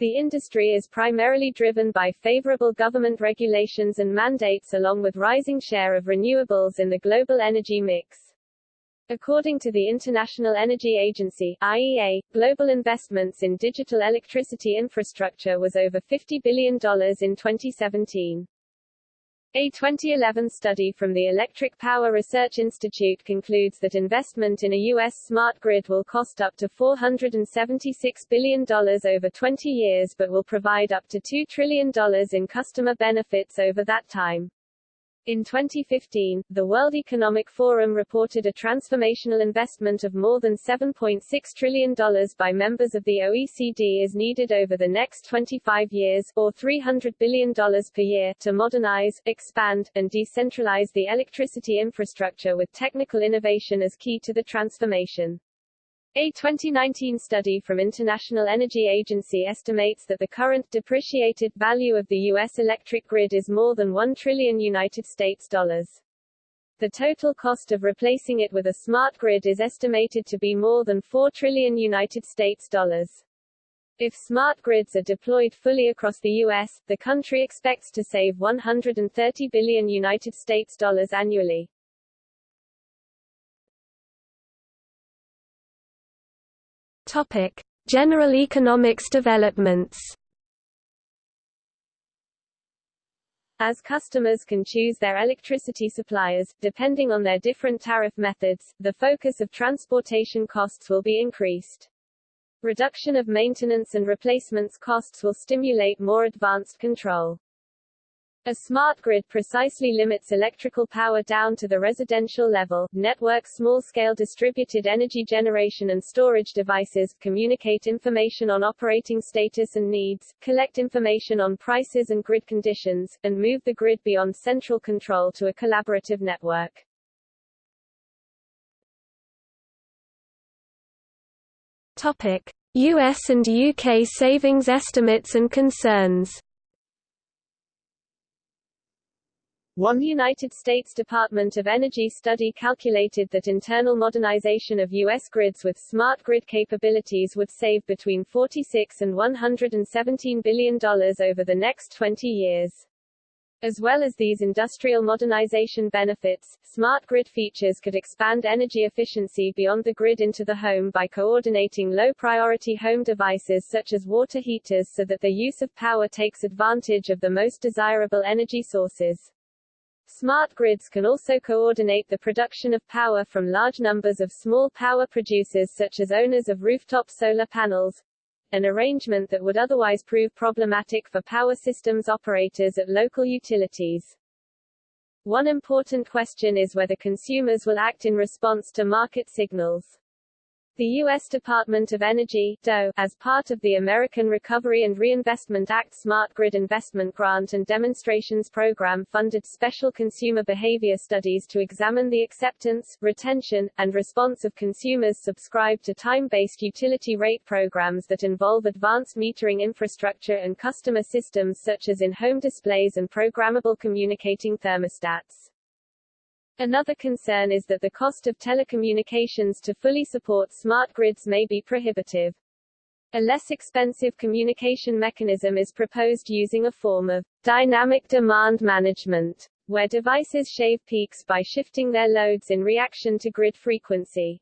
The industry is primarily driven by favorable government regulations and mandates along with rising share of renewables in the global energy mix. According to the International Energy Agency IEA, global investments in digital electricity infrastructure was over $50 billion in 2017. A 2011 study from the Electric Power Research Institute concludes that investment in a U.S. smart grid will cost up to $476 billion over 20 years but will provide up to $2 trillion in customer benefits over that time. In 2015, the World Economic Forum reported a transformational investment of more than $7.6 trillion by members of the OECD is needed over the next 25 years, or $300 billion per year, to modernize, expand, and decentralize the electricity infrastructure with technical innovation as key to the transformation. A 2019 study from International Energy Agency estimates that the current depreciated value of the U.S. electric grid is more than 1 trillion United States dollars. The total cost of replacing it with a smart grid is estimated to be more than 4 trillion United States dollars. If smart grids are deployed fully across the U.S., the country expects to save 130 billion United States dollars annually. Topic: General economics developments. As customers can choose their electricity suppliers, depending on their different tariff methods, the focus of transportation costs will be increased. Reduction of maintenance and replacements costs will stimulate more advanced control. A smart grid precisely limits electrical power down to the residential level. Network small-scale distributed energy generation and storage devices communicate information on operating status and needs, collect information on prices and grid conditions, and move the grid beyond central control to a collaborative network. Topic: US and UK savings estimates and concerns. One United States Department of Energy study calculated that internal modernization of U.S. grids with smart grid capabilities would save between 46 and $117 billion over the next 20 years. As well as these industrial modernization benefits, smart grid features could expand energy efficiency beyond the grid into the home by coordinating low-priority home devices such as water heaters so that the use of power takes advantage of the most desirable energy sources. Smart grids can also coordinate the production of power from large numbers of small power producers such as owners of rooftop solar panels, an arrangement that would otherwise prove problematic for power systems operators at local utilities. One important question is whether consumers will act in response to market signals. The U.S. Department of Energy DOE, as part of the American Recovery and Reinvestment Act Smart Grid Investment Grant and Demonstrations Program funded special consumer behavior studies to examine the acceptance, retention, and response of consumers subscribed to time-based utility rate programs that involve advanced metering infrastructure and customer systems such as in-home displays and programmable communicating thermostats. Another concern is that the cost of telecommunications to fully support smart grids may be prohibitive. A less expensive communication mechanism is proposed using a form of dynamic demand management, where devices shave peaks by shifting their loads in reaction to grid frequency.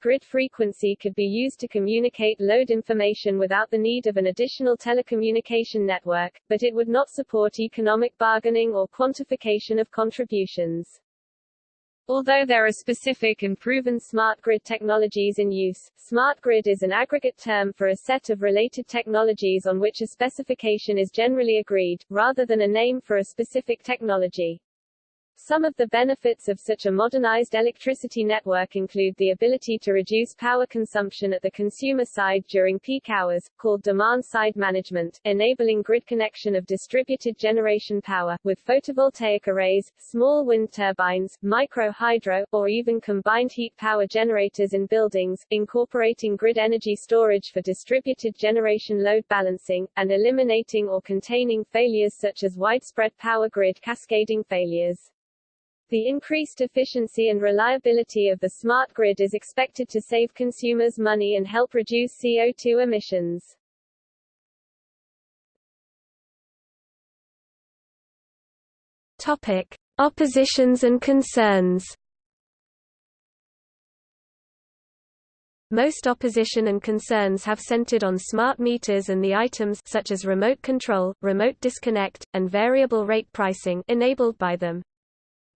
Grid frequency could be used to communicate load information without the need of an additional telecommunication network, but it would not support economic bargaining or quantification of contributions. Although there are specific and proven smart grid technologies in use, smart grid is an aggregate term for a set of related technologies on which a specification is generally agreed, rather than a name for a specific technology. Some of the benefits of such a modernized electricity network include the ability to reduce power consumption at the consumer side during peak hours, called demand-side management, enabling grid connection of distributed generation power, with photovoltaic arrays, small wind turbines, micro-hydro, or even combined heat power generators in buildings, incorporating grid energy storage for distributed generation load balancing, and eliminating or containing failures such as widespread power grid cascading failures. The increased efficiency and reliability of the smart grid is expected to save consumers money and help reduce CO2 emissions. Topic: Oppositions and concerns. Most opposition and concerns have centered on smart meters and the items such as remote control, remote disconnect, and variable rate pricing enabled by them.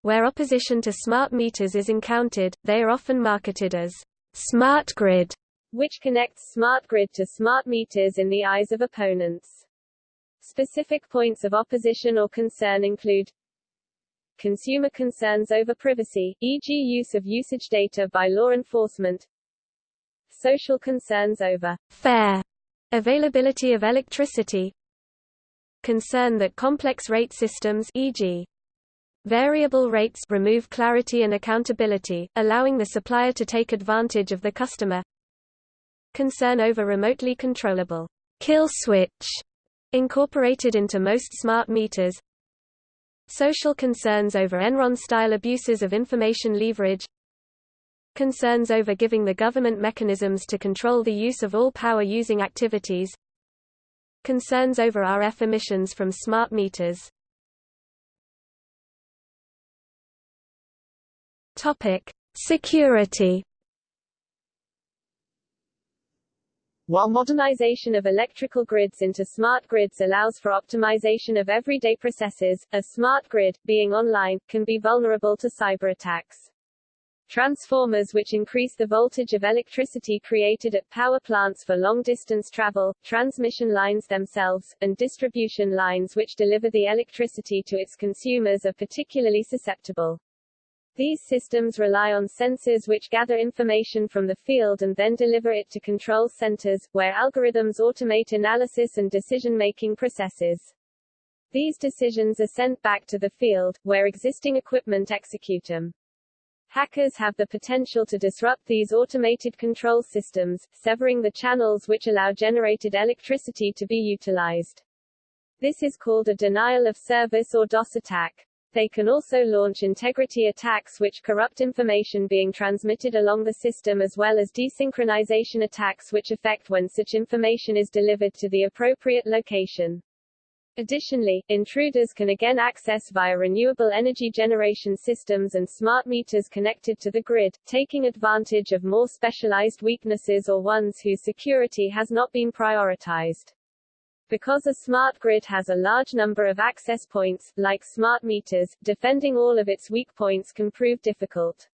Where opposition to smart meters is encountered, they are often marketed as smart grid, which connects smart grid to smart meters in the eyes of opponents. Specific points of opposition or concern include consumer concerns over privacy, e.g. use of usage data by law enforcement, social concerns over fair availability of electricity, concern that complex rate systems e.g. Variable rates remove clarity and accountability, allowing the supplier to take advantage of the customer. Concern over remotely controllable kill switch incorporated into most smart meters. Social concerns over Enron-style abuses of information leverage. Concerns over giving the government mechanisms to control the use of all power-using activities Concerns over RF emissions from smart meters Topic: Security. While modernization of electrical grids into smart grids allows for optimization of everyday processes, a smart grid, being online, can be vulnerable to cyber attacks. Transformers which increase the voltage of electricity created at power plants for long-distance travel, transmission lines themselves, and distribution lines which deliver the electricity to its consumers are particularly susceptible. These systems rely on sensors which gather information from the field and then deliver it to control centers, where algorithms automate analysis and decision-making processes. These decisions are sent back to the field, where existing equipment execute them. Hackers have the potential to disrupt these automated control systems, severing the channels which allow generated electricity to be utilized. This is called a denial of service or DOS attack. They can also launch integrity attacks which corrupt information being transmitted along the system as well as desynchronization attacks which affect when such information is delivered to the appropriate location. Additionally, intruders can again access via renewable energy generation systems and smart meters connected to the grid, taking advantage of more specialized weaknesses or ones whose security has not been prioritized. Because a smart grid has a large number of access points, like smart meters, defending all of its weak points can prove difficult.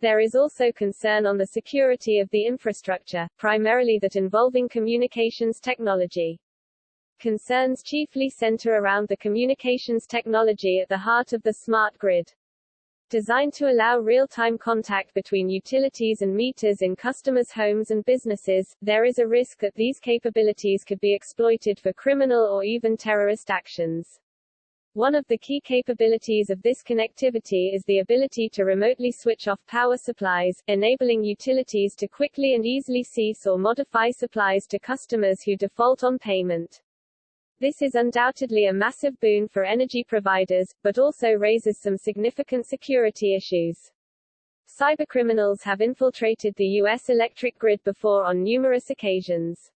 There is also concern on the security of the infrastructure, primarily that involving communications technology. Concerns chiefly center around the communications technology at the heart of the smart grid. Designed to allow real-time contact between utilities and meters in customers' homes and businesses, there is a risk that these capabilities could be exploited for criminal or even terrorist actions. One of the key capabilities of this connectivity is the ability to remotely switch off power supplies, enabling utilities to quickly and easily cease or modify supplies to customers who default on payment. This is undoubtedly a massive boon for energy providers, but also raises some significant security issues. Cybercriminals have infiltrated the U.S. electric grid before on numerous occasions.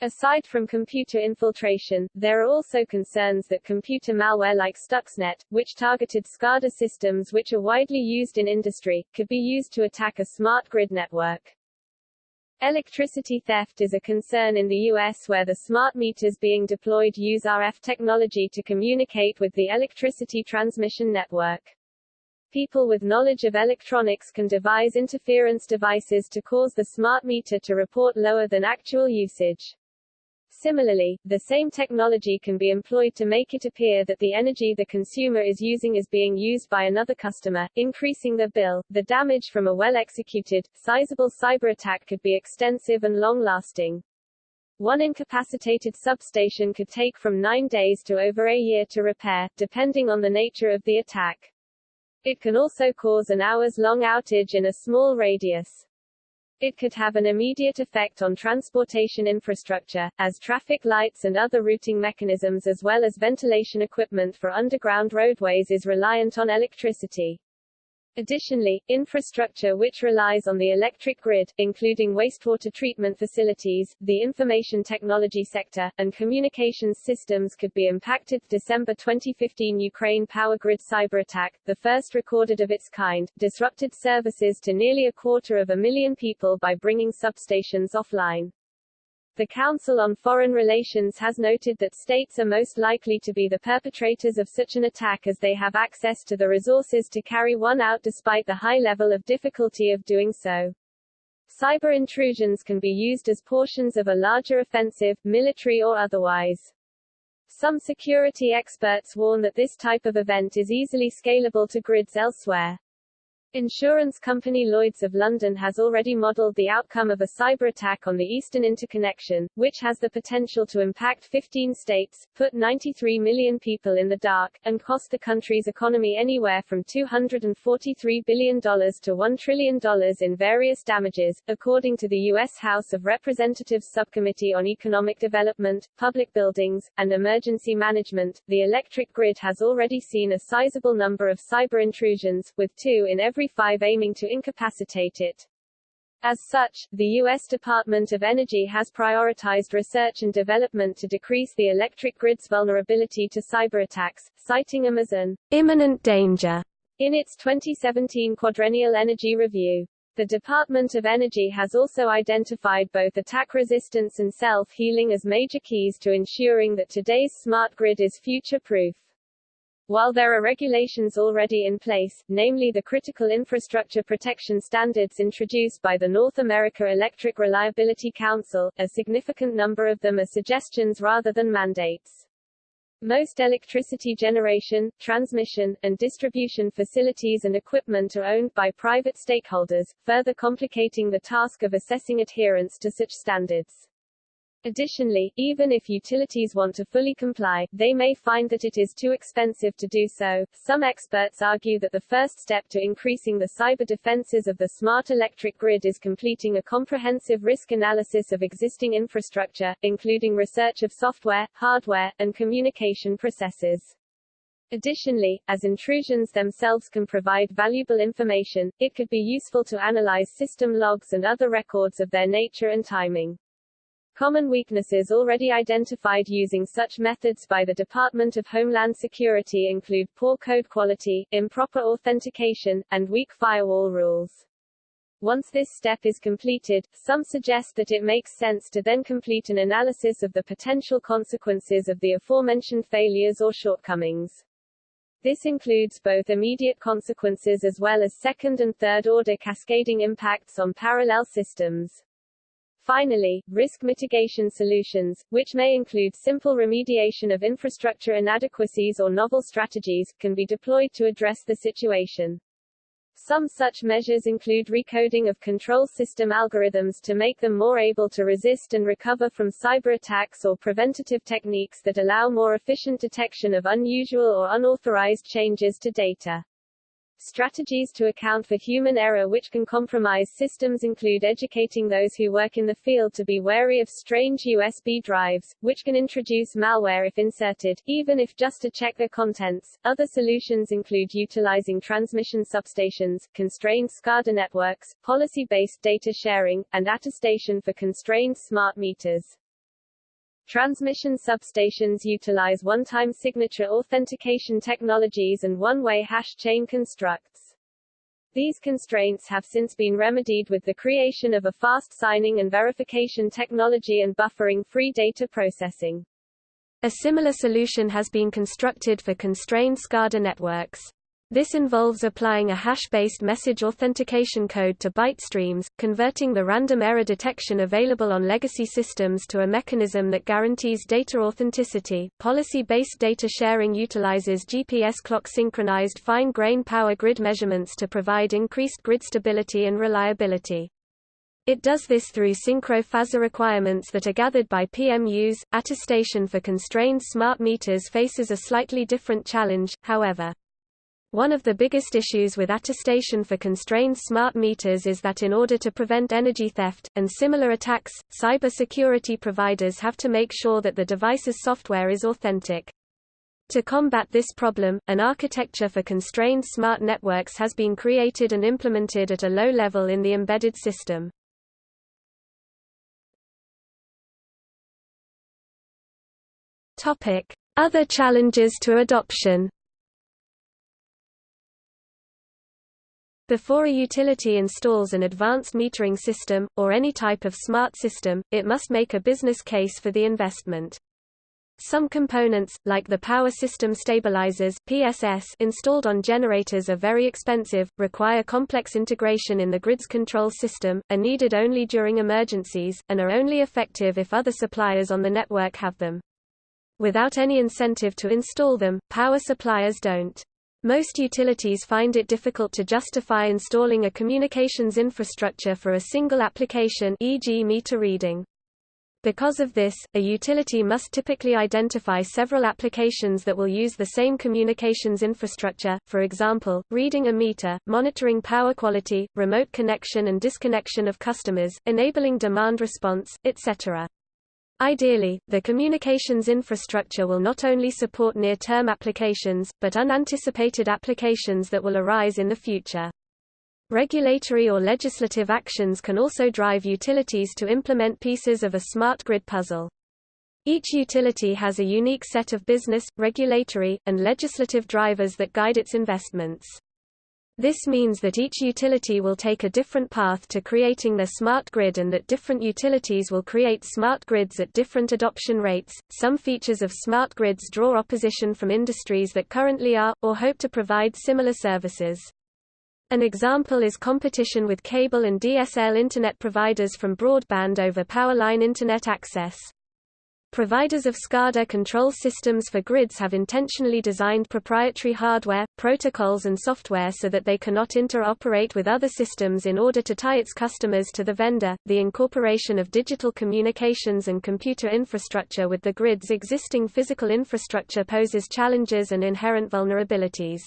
Aside from computer infiltration, there are also concerns that computer malware like Stuxnet, which targeted SCADA systems which are widely used in industry, could be used to attack a smart grid network. Electricity theft is a concern in the U.S. where the smart meters being deployed use RF technology to communicate with the electricity transmission network. People with knowledge of electronics can devise interference devices to cause the smart meter to report lower than actual usage. Similarly, the same technology can be employed to make it appear that the energy the consumer is using is being used by another customer, increasing the bill. The damage from a well-executed, sizable cyber attack could be extensive and long-lasting. One incapacitated substation could take from nine days to over a year to repair, depending on the nature of the attack. It can also cause an hours-long outage in a small radius. It could have an immediate effect on transportation infrastructure, as traffic lights and other routing mechanisms as well as ventilation equipment for underground roadways is reliant on electricity. Additionally, infrastructure which relies on the electric grid, including wastewater treatment facilities, the information technology sector, and communications systems could be impacted. December 2015 Ukraine power grid cyber attack, the first recorded of its kind, disrupted services to nearly a quarter of a million people by bringing substations offline. The Council on Foreign Relations has noted that states are most likely to be the perpetrators of such an attack as they have access to the resources to carry one out despite the high level of difficulty of doing so. Cyber intrusions can be used as portions of a larger offensive, military or otherwise. Some security experts warn that this type of event is easily scalable to grids elsewhere. Insurance company Lloyd's of London has already modelled the outcome of a cyber attack on the Eastern Interconnection, which has the potential to impact 15 states, put 93 million people in the dark, and cost the country's economy anywhere from $243 billion to $1 trillion in various damages, according to the U.S. House of Representatives Subcommittee on Economic Development, Public Buildings, and Emergency Management. The electric grid has already seen a sizable number of cyber intrusions, with two in every every five aiming to incapacitate it. As such, the U.S. Department of Energy has prioritized research and development to decrease the electric grid's vulnerability to cyberattacks, citing them as an imminent danger in its 2017 Quadrennial Energy Review. The Department of Energy has also identified both attack resistance and self-healing as major keys to ensuring that today's smart grid is future-proof. While there are regulations already in place, namely the Critical Infrastructure Protection Standards introduced by the North America Electric Reliability Council, a significant number of them are suggestions rather than mandates. Most electricity generation, transmission, and distribution facilities and equipment are owned by private stakeholders, further complicating the task of assessing adherence to such standards. Additionally, even if utilities want to fully comply, they may find that it is too expensive to do so. Some experts argue that the first step to increasing the cyber defenses of the smart electric grid is completing a comprehensive risk analysis of existing infrastructure, including research of software, hardware, and communication processes. Additionally, as intrusions themselves can provide valuable information, it could be useful to analyze system logs and other records of their nature and timing. Common weaknesses already identified using such methods by the Department of Homeland Security include poor code quality, improper authentication, and weak firewall rules. Once this step is completed, some suggest that it makes sense to then complete an analysis of the potential consequences of the aforementioned failures or shortcomings. This includes both immediate consequences as well as second and third order cascading impacts on parallel systems. Finally, risk mitigation solutions, which may include simple remediation of infrastructure inadequacies or novel strategies, can be deployed to address the situation. Some such measures include recoding of control system algorithms to make them more able to resist and recover from cyber attacks or preventative techniques that allow more efficient detection of unusual or unauthorized changes to data. Strategies to account for human error which can compromise systems include educating those who work in the field to be wary of strange USB drives, which can introduce malware if inserted, even if just to check their contents. Other solutions include utilizing transmission substations, constrained SCADA networks, policy-based data sharing, and attestation for constrained smart meters. Transmission substations utilize one-time signature authentication technologies and one-way hash chain constructs. These constraints have since been remedied with the creation of a fast signing and verification technology and buffering-free data processing. A similar solution has been constructed for constrained SCADA networks. This involves applying a hash-based message authentication code to byte streams, converting the random error detection available on legacy systems to a mechanism that guarantees data authenticity. Policy-based data sharing utilizes GPS clock synchronized fine-grain power grid measurements to provide increased grid stability and reliability. It does this through synchro phasor requirements that are gathered by PMUs. Attestation for constrained smart meters faces a slightly different challenge, however. One of the biggest issues with attestation for constrained smart meters is that in order to prevent energy theft, and similar attacks, cyber security providers have to make sure that the device's software is authentic. To combat this problem, an architecture for constrained smart networks has been created and implemented at a low level in the embedded system. Other challenges to adoption Before a utility installs an advanced metering system, or any type of smart system, it must make a business case for the investment. Some components, like the power system stabilizers PSS installed on generators are very expensive, require complex integration in the grid's control system, are needed only during emergencies, and are only effective if other suppliers on the network have them. Without any incentive to install them, power suppliers don't. Most utilities find it difficult to justify installing a communications infrastructure for a single application e.g. meter reading. Because of this, a utility must typically identify several applications that will use the same communications infrastructure, for example, reading a meter, monitoring power quality, remote connection and disconnection of customers, enabling demand response, etc. Ideally, the communications infrastructure will not only support near-term applications, but unanticipated applications that will arise in the future. Regulatory or legislative actions can also drive utilities to implement pieces of a smart grid puzzle. Each utility has a unique set of business, regulatory, and legislative drivers that guide its investments. This means that each utility will take a different path to creating their smart grid and that different utilities will create smart grids at different adoption rates. Some features of smart grids draw opposition from industries that currently are, or hope to provide similar services. An example is competition with cable and DSL internet providers from broadband over power line internet access. Providers of SCADA control systems for grids have intentionally designed proprietary hardware, protocols and software so that they cannot interoperate with other systems in order to tie its customers to the vendor. The incorporation of digital communications and computer infrastructure with the grid's existing physical infrastructure poses challenges and inherent vulnerabilities.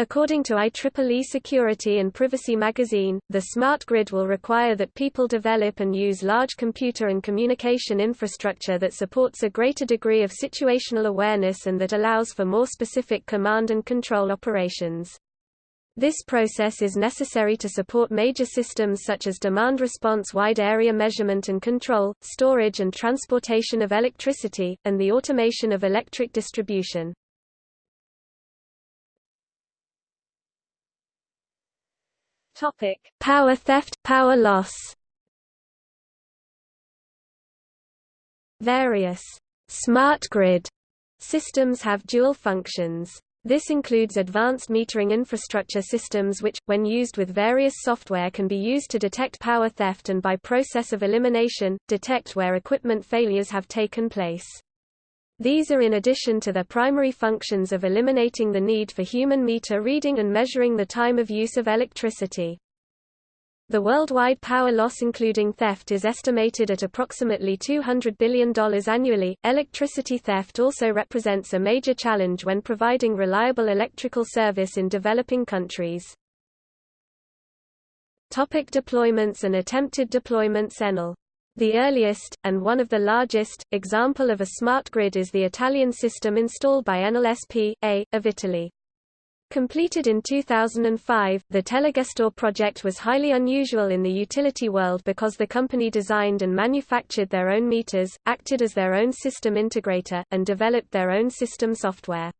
According to IEEE Security and Privacy magazine, the smart grid will require that people develop and use large computer and communication infrastructure that supports a greater degree of situational awareness and that allows for more specific command and control operations. This process is necessary to support major systems such as demand response wide area measurement and control, storage and transportation of electricity, and the automation of electric distribution. Topic: Power theft, power loss. Various smart grid systems have dual functions. This includes advanced metering infrastructure systems which, when used with various software can be used to detect power theft and by process of elimination, detect where equipment failures have taken place. These are in addition to their primary functions of eliminating the need for human meter reading and measuring the time of use of electricity. The worldwide power loss including theft is estimated at approximately $200 billion annually. Electricity theft also represents a major challenge when providing reliable electrical service in developing countries. Topic deployments and attempted deployments the earliest, and one of the largest, example of a smart grid is the Italian system installed by Enel S.p.A. of Italy. Completed in 2005, the Telegestore project was highly unusual in the utility world because the company designed and manufactured their own meters, acted as their own system integrator, and developed their own system software.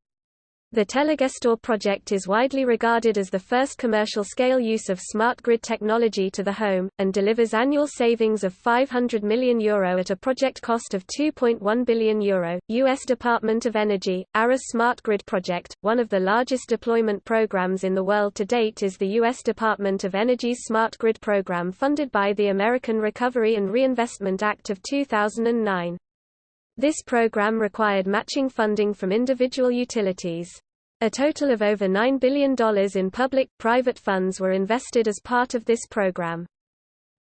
The Telegestore project is widely regarded as the first commercial-scale use of smart grid technology to the home, and delivers annual savings of €500 million Euro at a project cost of €2.1 billion. Euro. U.S. Department of Energy, ARRA's Smart Grid Project, one of the largest deployment programs in the world to date is the U.S. Department of Energy's Smart Grid program funded by the American Recovery and Reinvestment Act of 2009. This program required matching funding from individual utilities. A total of over $9 billion in public-private funds were invested as part of this program.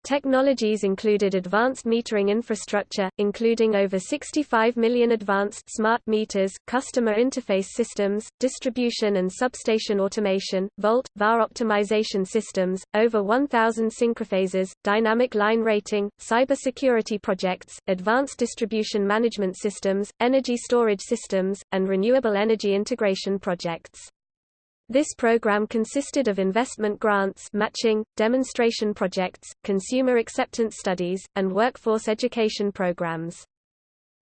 Technologies included advanced metering infrastructure, including over 65 million advanced smart meters, customer interface systems, distribution and substation automation, volt, VAR optimization systems, over 1,000 synchrophasors, dynamic line rating, cybersecurity projects, advanced distribution management systems, energy storage systems, and renewable energy integration projects. This program consisted of investment grants matching, demonstration projects, consumer acceptance studies, and workforce education programs.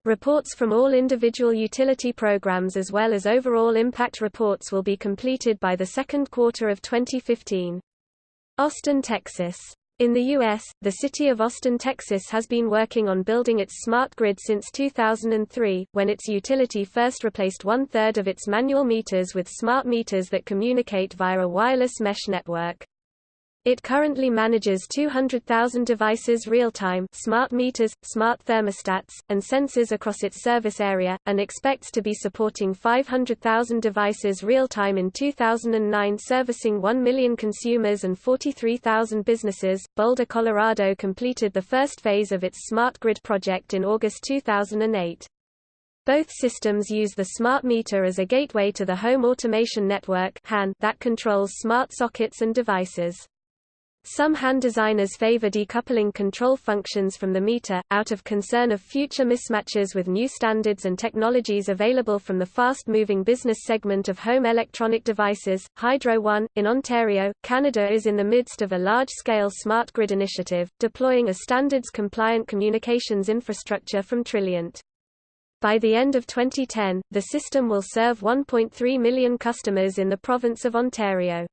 Reports from all individual utility programs as well as overall impact reports will be completed by the second quarter of 2015. Austin, Texas in the U.S., the city of Austin, Texas has been working on building its smart grid since 2003, when its utility first replaced one-third of its manual meters with smart meters that communicate via a wireless mesh network. It currently manages 200,000 devices real-time smart meters, smart thermostats, and sensors across its service area, and expects to be supporting 500,000 devices real-time in 2009 servicing 1 million consumers and 43,000 businesses. Boulder, Colorado completed the first phase of its smart grid project in August 2008. Both systems use the smart meter as a gateway to the home automation network that controls smart sockets and devices. Some HAN designers favor decoupling control functions from the meter, out of concern of future mismatches with new standards and technologies available from the fast-moving business segment of home electronic devices. Hydro One, in Ontario, Canada is in the midst of a large-scale smart grid initiative, deploying a standards-compliant communications infrastructure from Trilliant. By the end of 2010, the system will serve 1.3 million customers in the province of Ontario.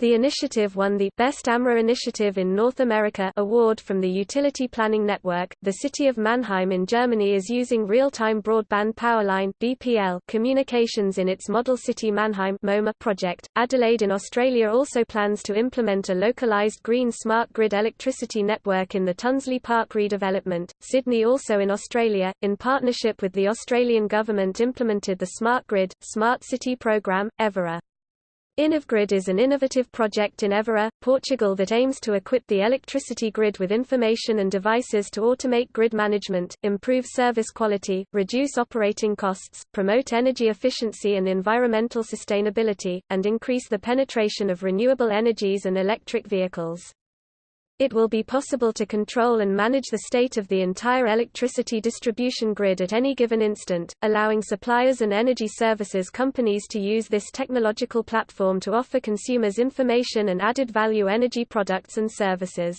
The initiative won the Best AMRA Initiative in North America award from the Utility Planning Network. The city of Mannheim in Germany is using real-time broadband powerline (BPL) communications in its Model City Mannheim (MoMA) project. Adelaide in Australia also plans to implement a localized green smart grid electricity network in the Tonsley Park redevelopment. Sydney also in Australia, in partnership with the Australian government implemented the Smart Grid, Smart City program, Évora. InovGrid is an innovative project in Évora, Portugal that aims to equip the electricity grid with information and devices to automate grid management, improve service quality, reduce operating costs, promote energy efficiency and environmental sustainability, and increase the penetration of renewable energies and electric vehicles. It will be possible to control and manage the state of the entire electricity distribution grid at any given instant, allowing suppliers and energy services companies to use this technological platform to offer consumers information and added value energy products and services.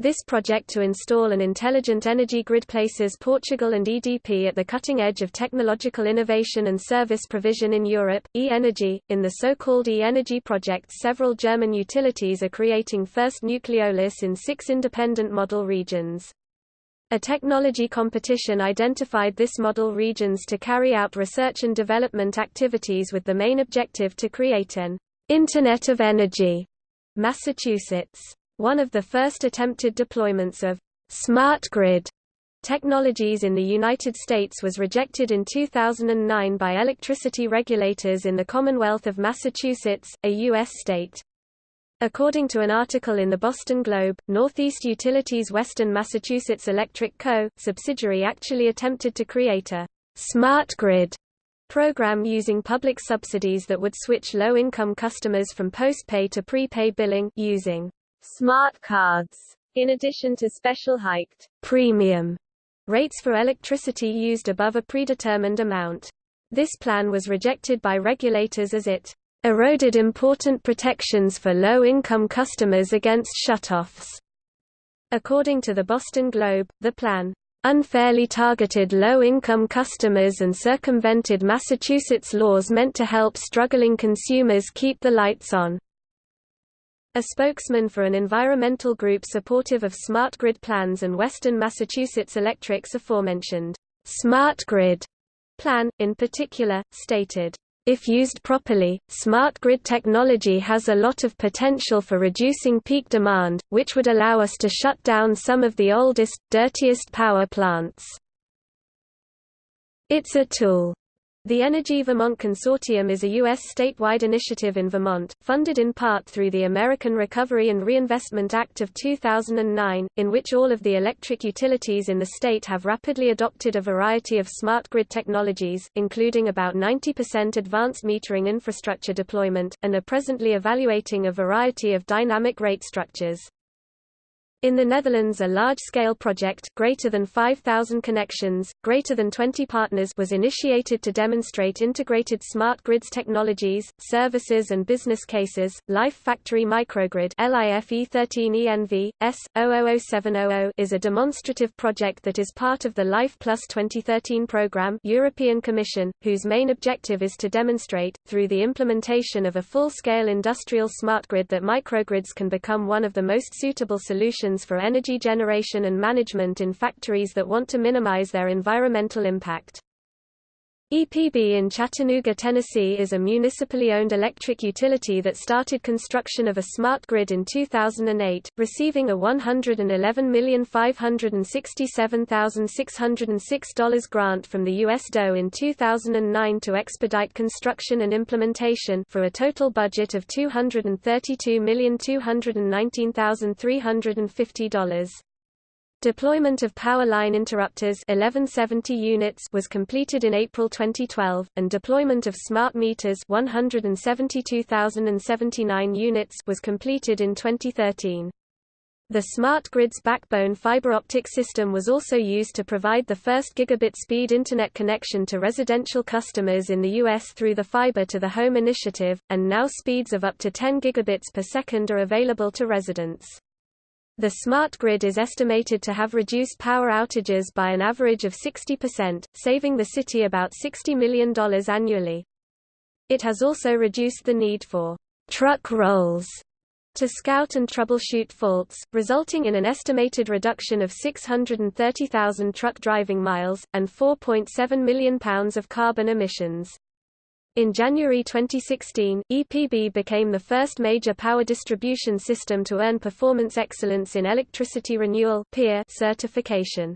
This project to install an intelligent energy grid places Portugal and EDP at the cutting edge of technological innovation and service provision in Europe. E-Energy, in the so-called E-Energy project several German utilities are creating first nucleolus in six independent model regions. A technology competition identified this model regions to carry out research and development activities with the main objective to create an Internet of Energy. Massachusetts one of the first attempted deployments of smart grid technologies in the United States was rejected in 2009 by electricity regulators in the Commonwealth of Massachusetts, a U.S. state. According to an article in the Boston Globe, Northeast Utilities Western Massachusetts Electric Co., subsidiary actually attempted to create a smart grid program using public subsidies that would switch low-income customers from post-pay to pre-pay billing using smart cards, in addition to special hiked premium rates for electricity used above a predetermined amount. This plan was rejected by regulators as it eroded important protections for low-income customers against shutoffs. According to the Boston Globe, the plan unfairly targeted low-income customers and circumvented Massachusetts laws meant to help struggling consumers keep the lights on. A spokesman for an environmental group supportive of smart grid plans and Western Massachusetts Electric's aforementioned smart grid plan, in particular, stated, if used properly, smart grid technology has a lot of potential for reducing peak demand, which would allow us to shut down some of the oldest, dirtiest power plants. It's a tool the Energy Vermont Consortium is a U.S. statewide initiative in Vermont, funded in part through the American Recovery and Reinvestment Act of 2009, in which all of the electric utilities in the state have rapidly adopted a variety of smart grid technologies, including about 90% advanced metering infrastructure deployment, and are presently evaluating a variety of dynamic rate structures. In the Netherlands a large-scale project greater than 5,000 connections, greater than 20 partners was initiated to demonstrate integrated smart grids technologies, services and business cases. Life Factory Microgrid LIFE13ENV, S000700 is a demonstrative project that is part of the Life Plus 2013 program European Commission, whose main objective is to demonstrate, through the implementation of a full-scale industrial smart grid that microgrids can become one of the most suitable solutions solutions for energy generation and management in factories that want to minimize their environmental impact. EPB in Chattanooga, Tennessee is a municipally owned electric utility that started construction of a smart grid in 2008, receiving a $111,567,606 grant from the U.S. DOE in 2009 to expedite construction and implementation for a total budget of $232,219,350. Deployment of power line interrupters 1170 units was completed in April 2012, and deployment of smart meters 172,079 units was completed in 2013. The smart grid's backbone fiber optic system was also used to provide the first gigabit speed Internet connection to residential customers in the U.S. through the Fiber to the Home initiative, and now speeds of up to 10 gigabits per second are available to residents. The smart grid is estimated to have reduced power outages by an average of 60%, saving the city about $60 million annually. It has also reduced the need for truck rolls to scout and troubleshoot faults, resulting in an estimated reduction of 630,000 truck driving miles, and 4.7 million pounds of carbon emissions. In January 2016, EPB became the first major power distribution system to earn Performance Excellence in Electricity Renewal (PEER) certification.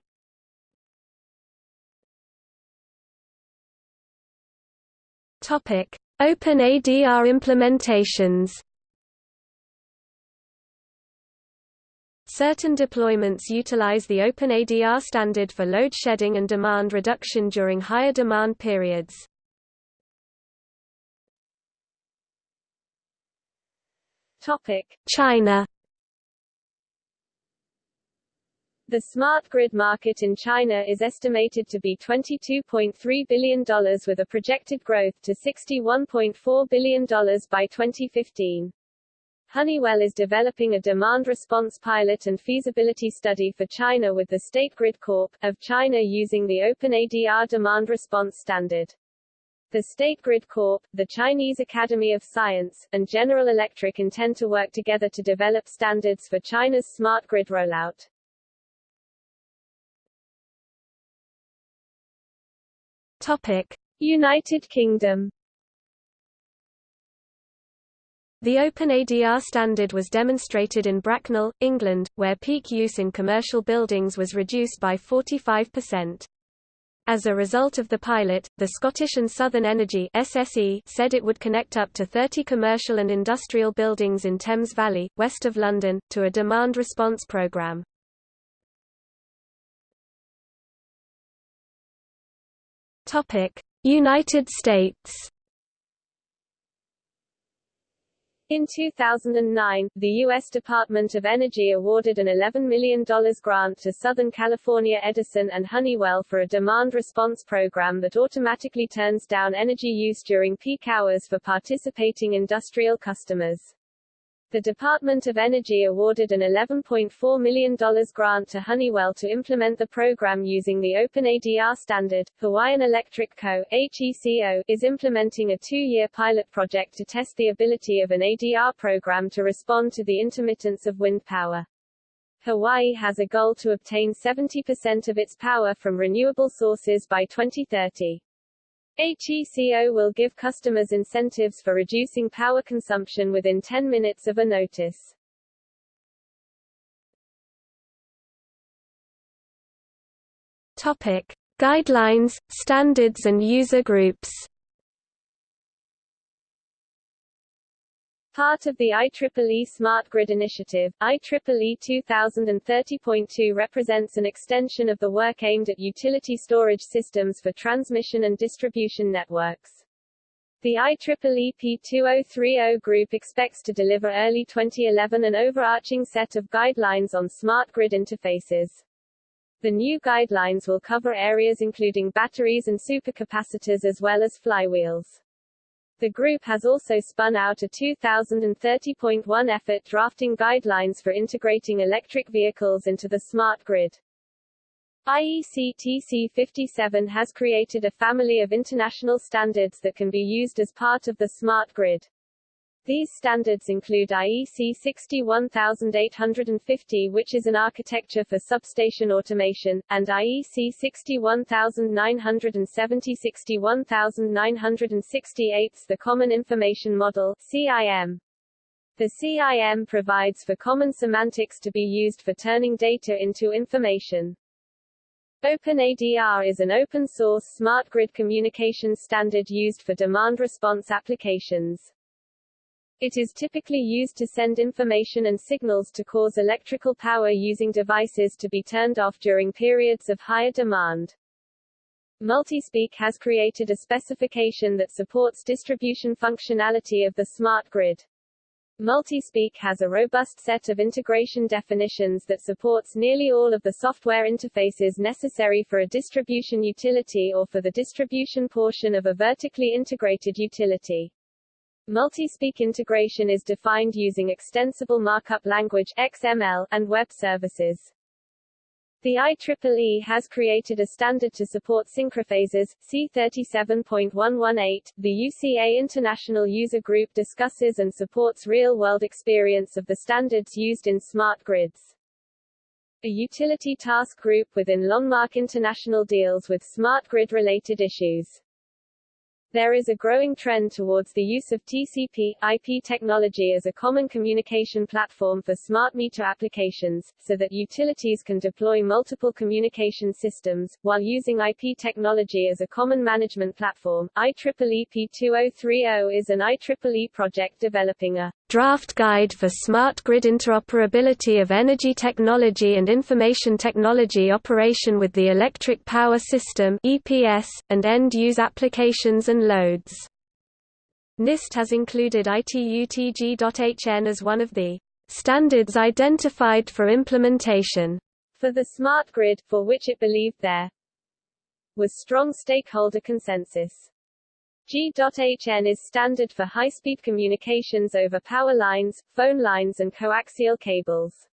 Topic: Open ADR implementations. Certain deployments utilize the Open ADR standard for load shedding and demand reduction during higher demand periods. China. The smart grid market in China is estimated to be $22.3 billion with a projected growth to $61.4 billion by 2015. Honeywell is developing a demand response pilot and feasibility study for China with the State Grid Corp. of China using the OpenADR demand response standard. The State Grid Corp., the Chinese Academy of Science, and General Electric intend to work together to develop standards for China's smart grid rollout. Topic: United Kingdom The OpenADR standard was demonstrated in Bracknell, England, where peak use in commercial buildings was reduced by 45%. As a result of the pilot, the Scottish and Southern Energy SSE said it would connect up to 30 commercial and industrial buildings in Thames Valley, west of London, to a demand response programme. United States In 2009, the U.S. Department of Energy awarded an $11 million grant to Southern California Edison and Honeywell for a demand response program that automatically turns down energy use during peak hours for participating industrial customers the Department of Energy awarded an $11.4 million grant to Honeywell to implement the program using the OpenADR standard. Hawaiian Electric Co. HECO, is implementing a two-year pilot project to test the ability of an ADR program to respond to the intermittence of wind power. Hawaii has a goal to obtain 70% of its power from renewable sources by 2030. HECO will give customers incentives for reducing power consumption within 10 minutes of a notice. Topic: Guidelines, standards and user groups. Part of the IEEE Smart Grid Initiative, IEEE 2030.2 represents an extension of the work aimed at utility storage systems for transmission and distribution networks. The IEEE P2030 group expects to deliver early 2011 an overarching set of guidelines on smart grid interfaces. The new guidelines will cover areas including batteries and supercapacitors as well as flywheels. The group has also spun out a 2030.1 effort drafting guidelines for integrating electric vehicles into the smart grid. IEC TC 57 has created a family of international standards that can be used as part of the smart grid. These standards include IEC 61850 which is an architecture for substation automation, and IEC 61970 61968 the Common Information Model CIM. The CIM provides for common semantics to be used for turning data into information. OpenADR is an open-source smart grid communications standard used for demand response applications. It is typically used to send information and signals to cause electrical power using devices to be turned off during periods of higher demand. Multispeak has created a specification that supports distribution functionality of the smart grid. Multispeak has a robust set of integration definitions that supports nearly all of the software interfaces necessary for a distribution utility or for the distribution portion of a vertically integrated utility. Multispeak integration is defined using Extensible Markup Language XML and web services. The IEEE has created a standard to support synchrophasors, C37.118. The UCA International User Group discusses and supports real-world experience of the standards used in smart grids. A utility task group within LonMark International deals with smart grid-related issues. There is a growing trend towards the use of TCP, IP technology as a common communication platform for smart meter applications, so that utilities can deploy multiple communication systems, while using IP technology as a common management platform. IEEE P2030 is an IEEE project developing a Draft Guide for Smart Grid Interoperability of Energy Technology and Information Technology Operation with the Electric Power System (EPS) and End-Use Applications and Loads. NIST has included ITUTG.HN as one of the standards identified for implementation for the smart grid, for which it believed there was strong stakeholder consensus. G.HN is standard for high-speed communications over power lines, phone lines and coaxial cables.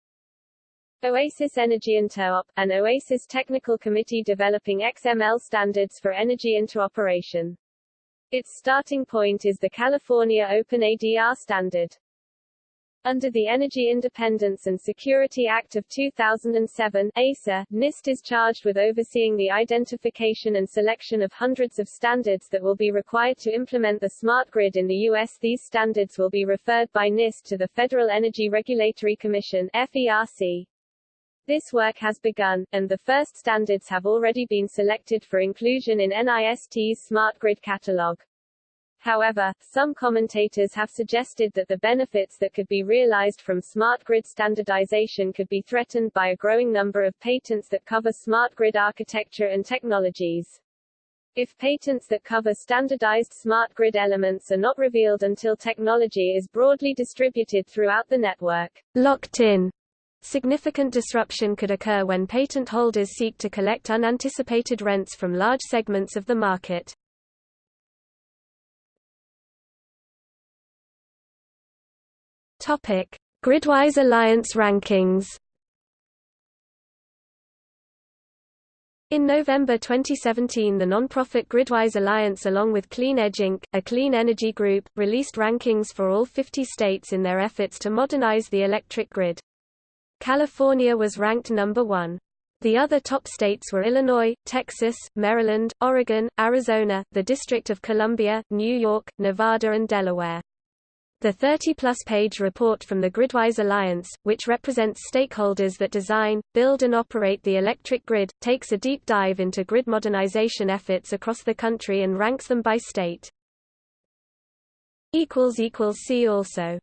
Oasis Energy Interop, an Oasis technical committee developing XML standards for energy interoperation. Its starting point is the California OpenADR standard. Under the Energy Independence and Security Act of 2007 EISA, NIST is charged with overseeing the identification and selection of hundreds of standards that will be required to implement the smart grid in the U.S. These standards will be referred by NIST to the Federal Energy Regulatory Commission FERC. This work has begun, and the first standards have already been selected for inclusion in NIST's Smart Grid Catalog. However, some commentators have suggested that the benefits that could be realized from smart grid standardization could be threatened by a growing number of patents that cover smart grid architecture and technologies. If patents that cover standardized smart grid elements are not revealed until technology is broadly distributed throughout the network, locked in, Significant disruption could occur when patent holders seek to collect unanticipated rents from large segments of the market. Topic: Gridwise Alliance rankings. In November 2017 the non-profit Gridwise Alliance along with Clean Edge Inc., a clean energy group, released rankings for all 50 states in their efforts to modernize the electric grid. California was ranked number one. The other top states were Illinois, Texas, Maryland, Oregon, Arizona, the District of Columbia, New York, Nevada and Delaware. The 30-plus page report from the Gridwise Alliance, which represents stakeholders that design, build and operate the electric grid, takes a deep dive into grid modernization efforts across the country and ranks them by state. See also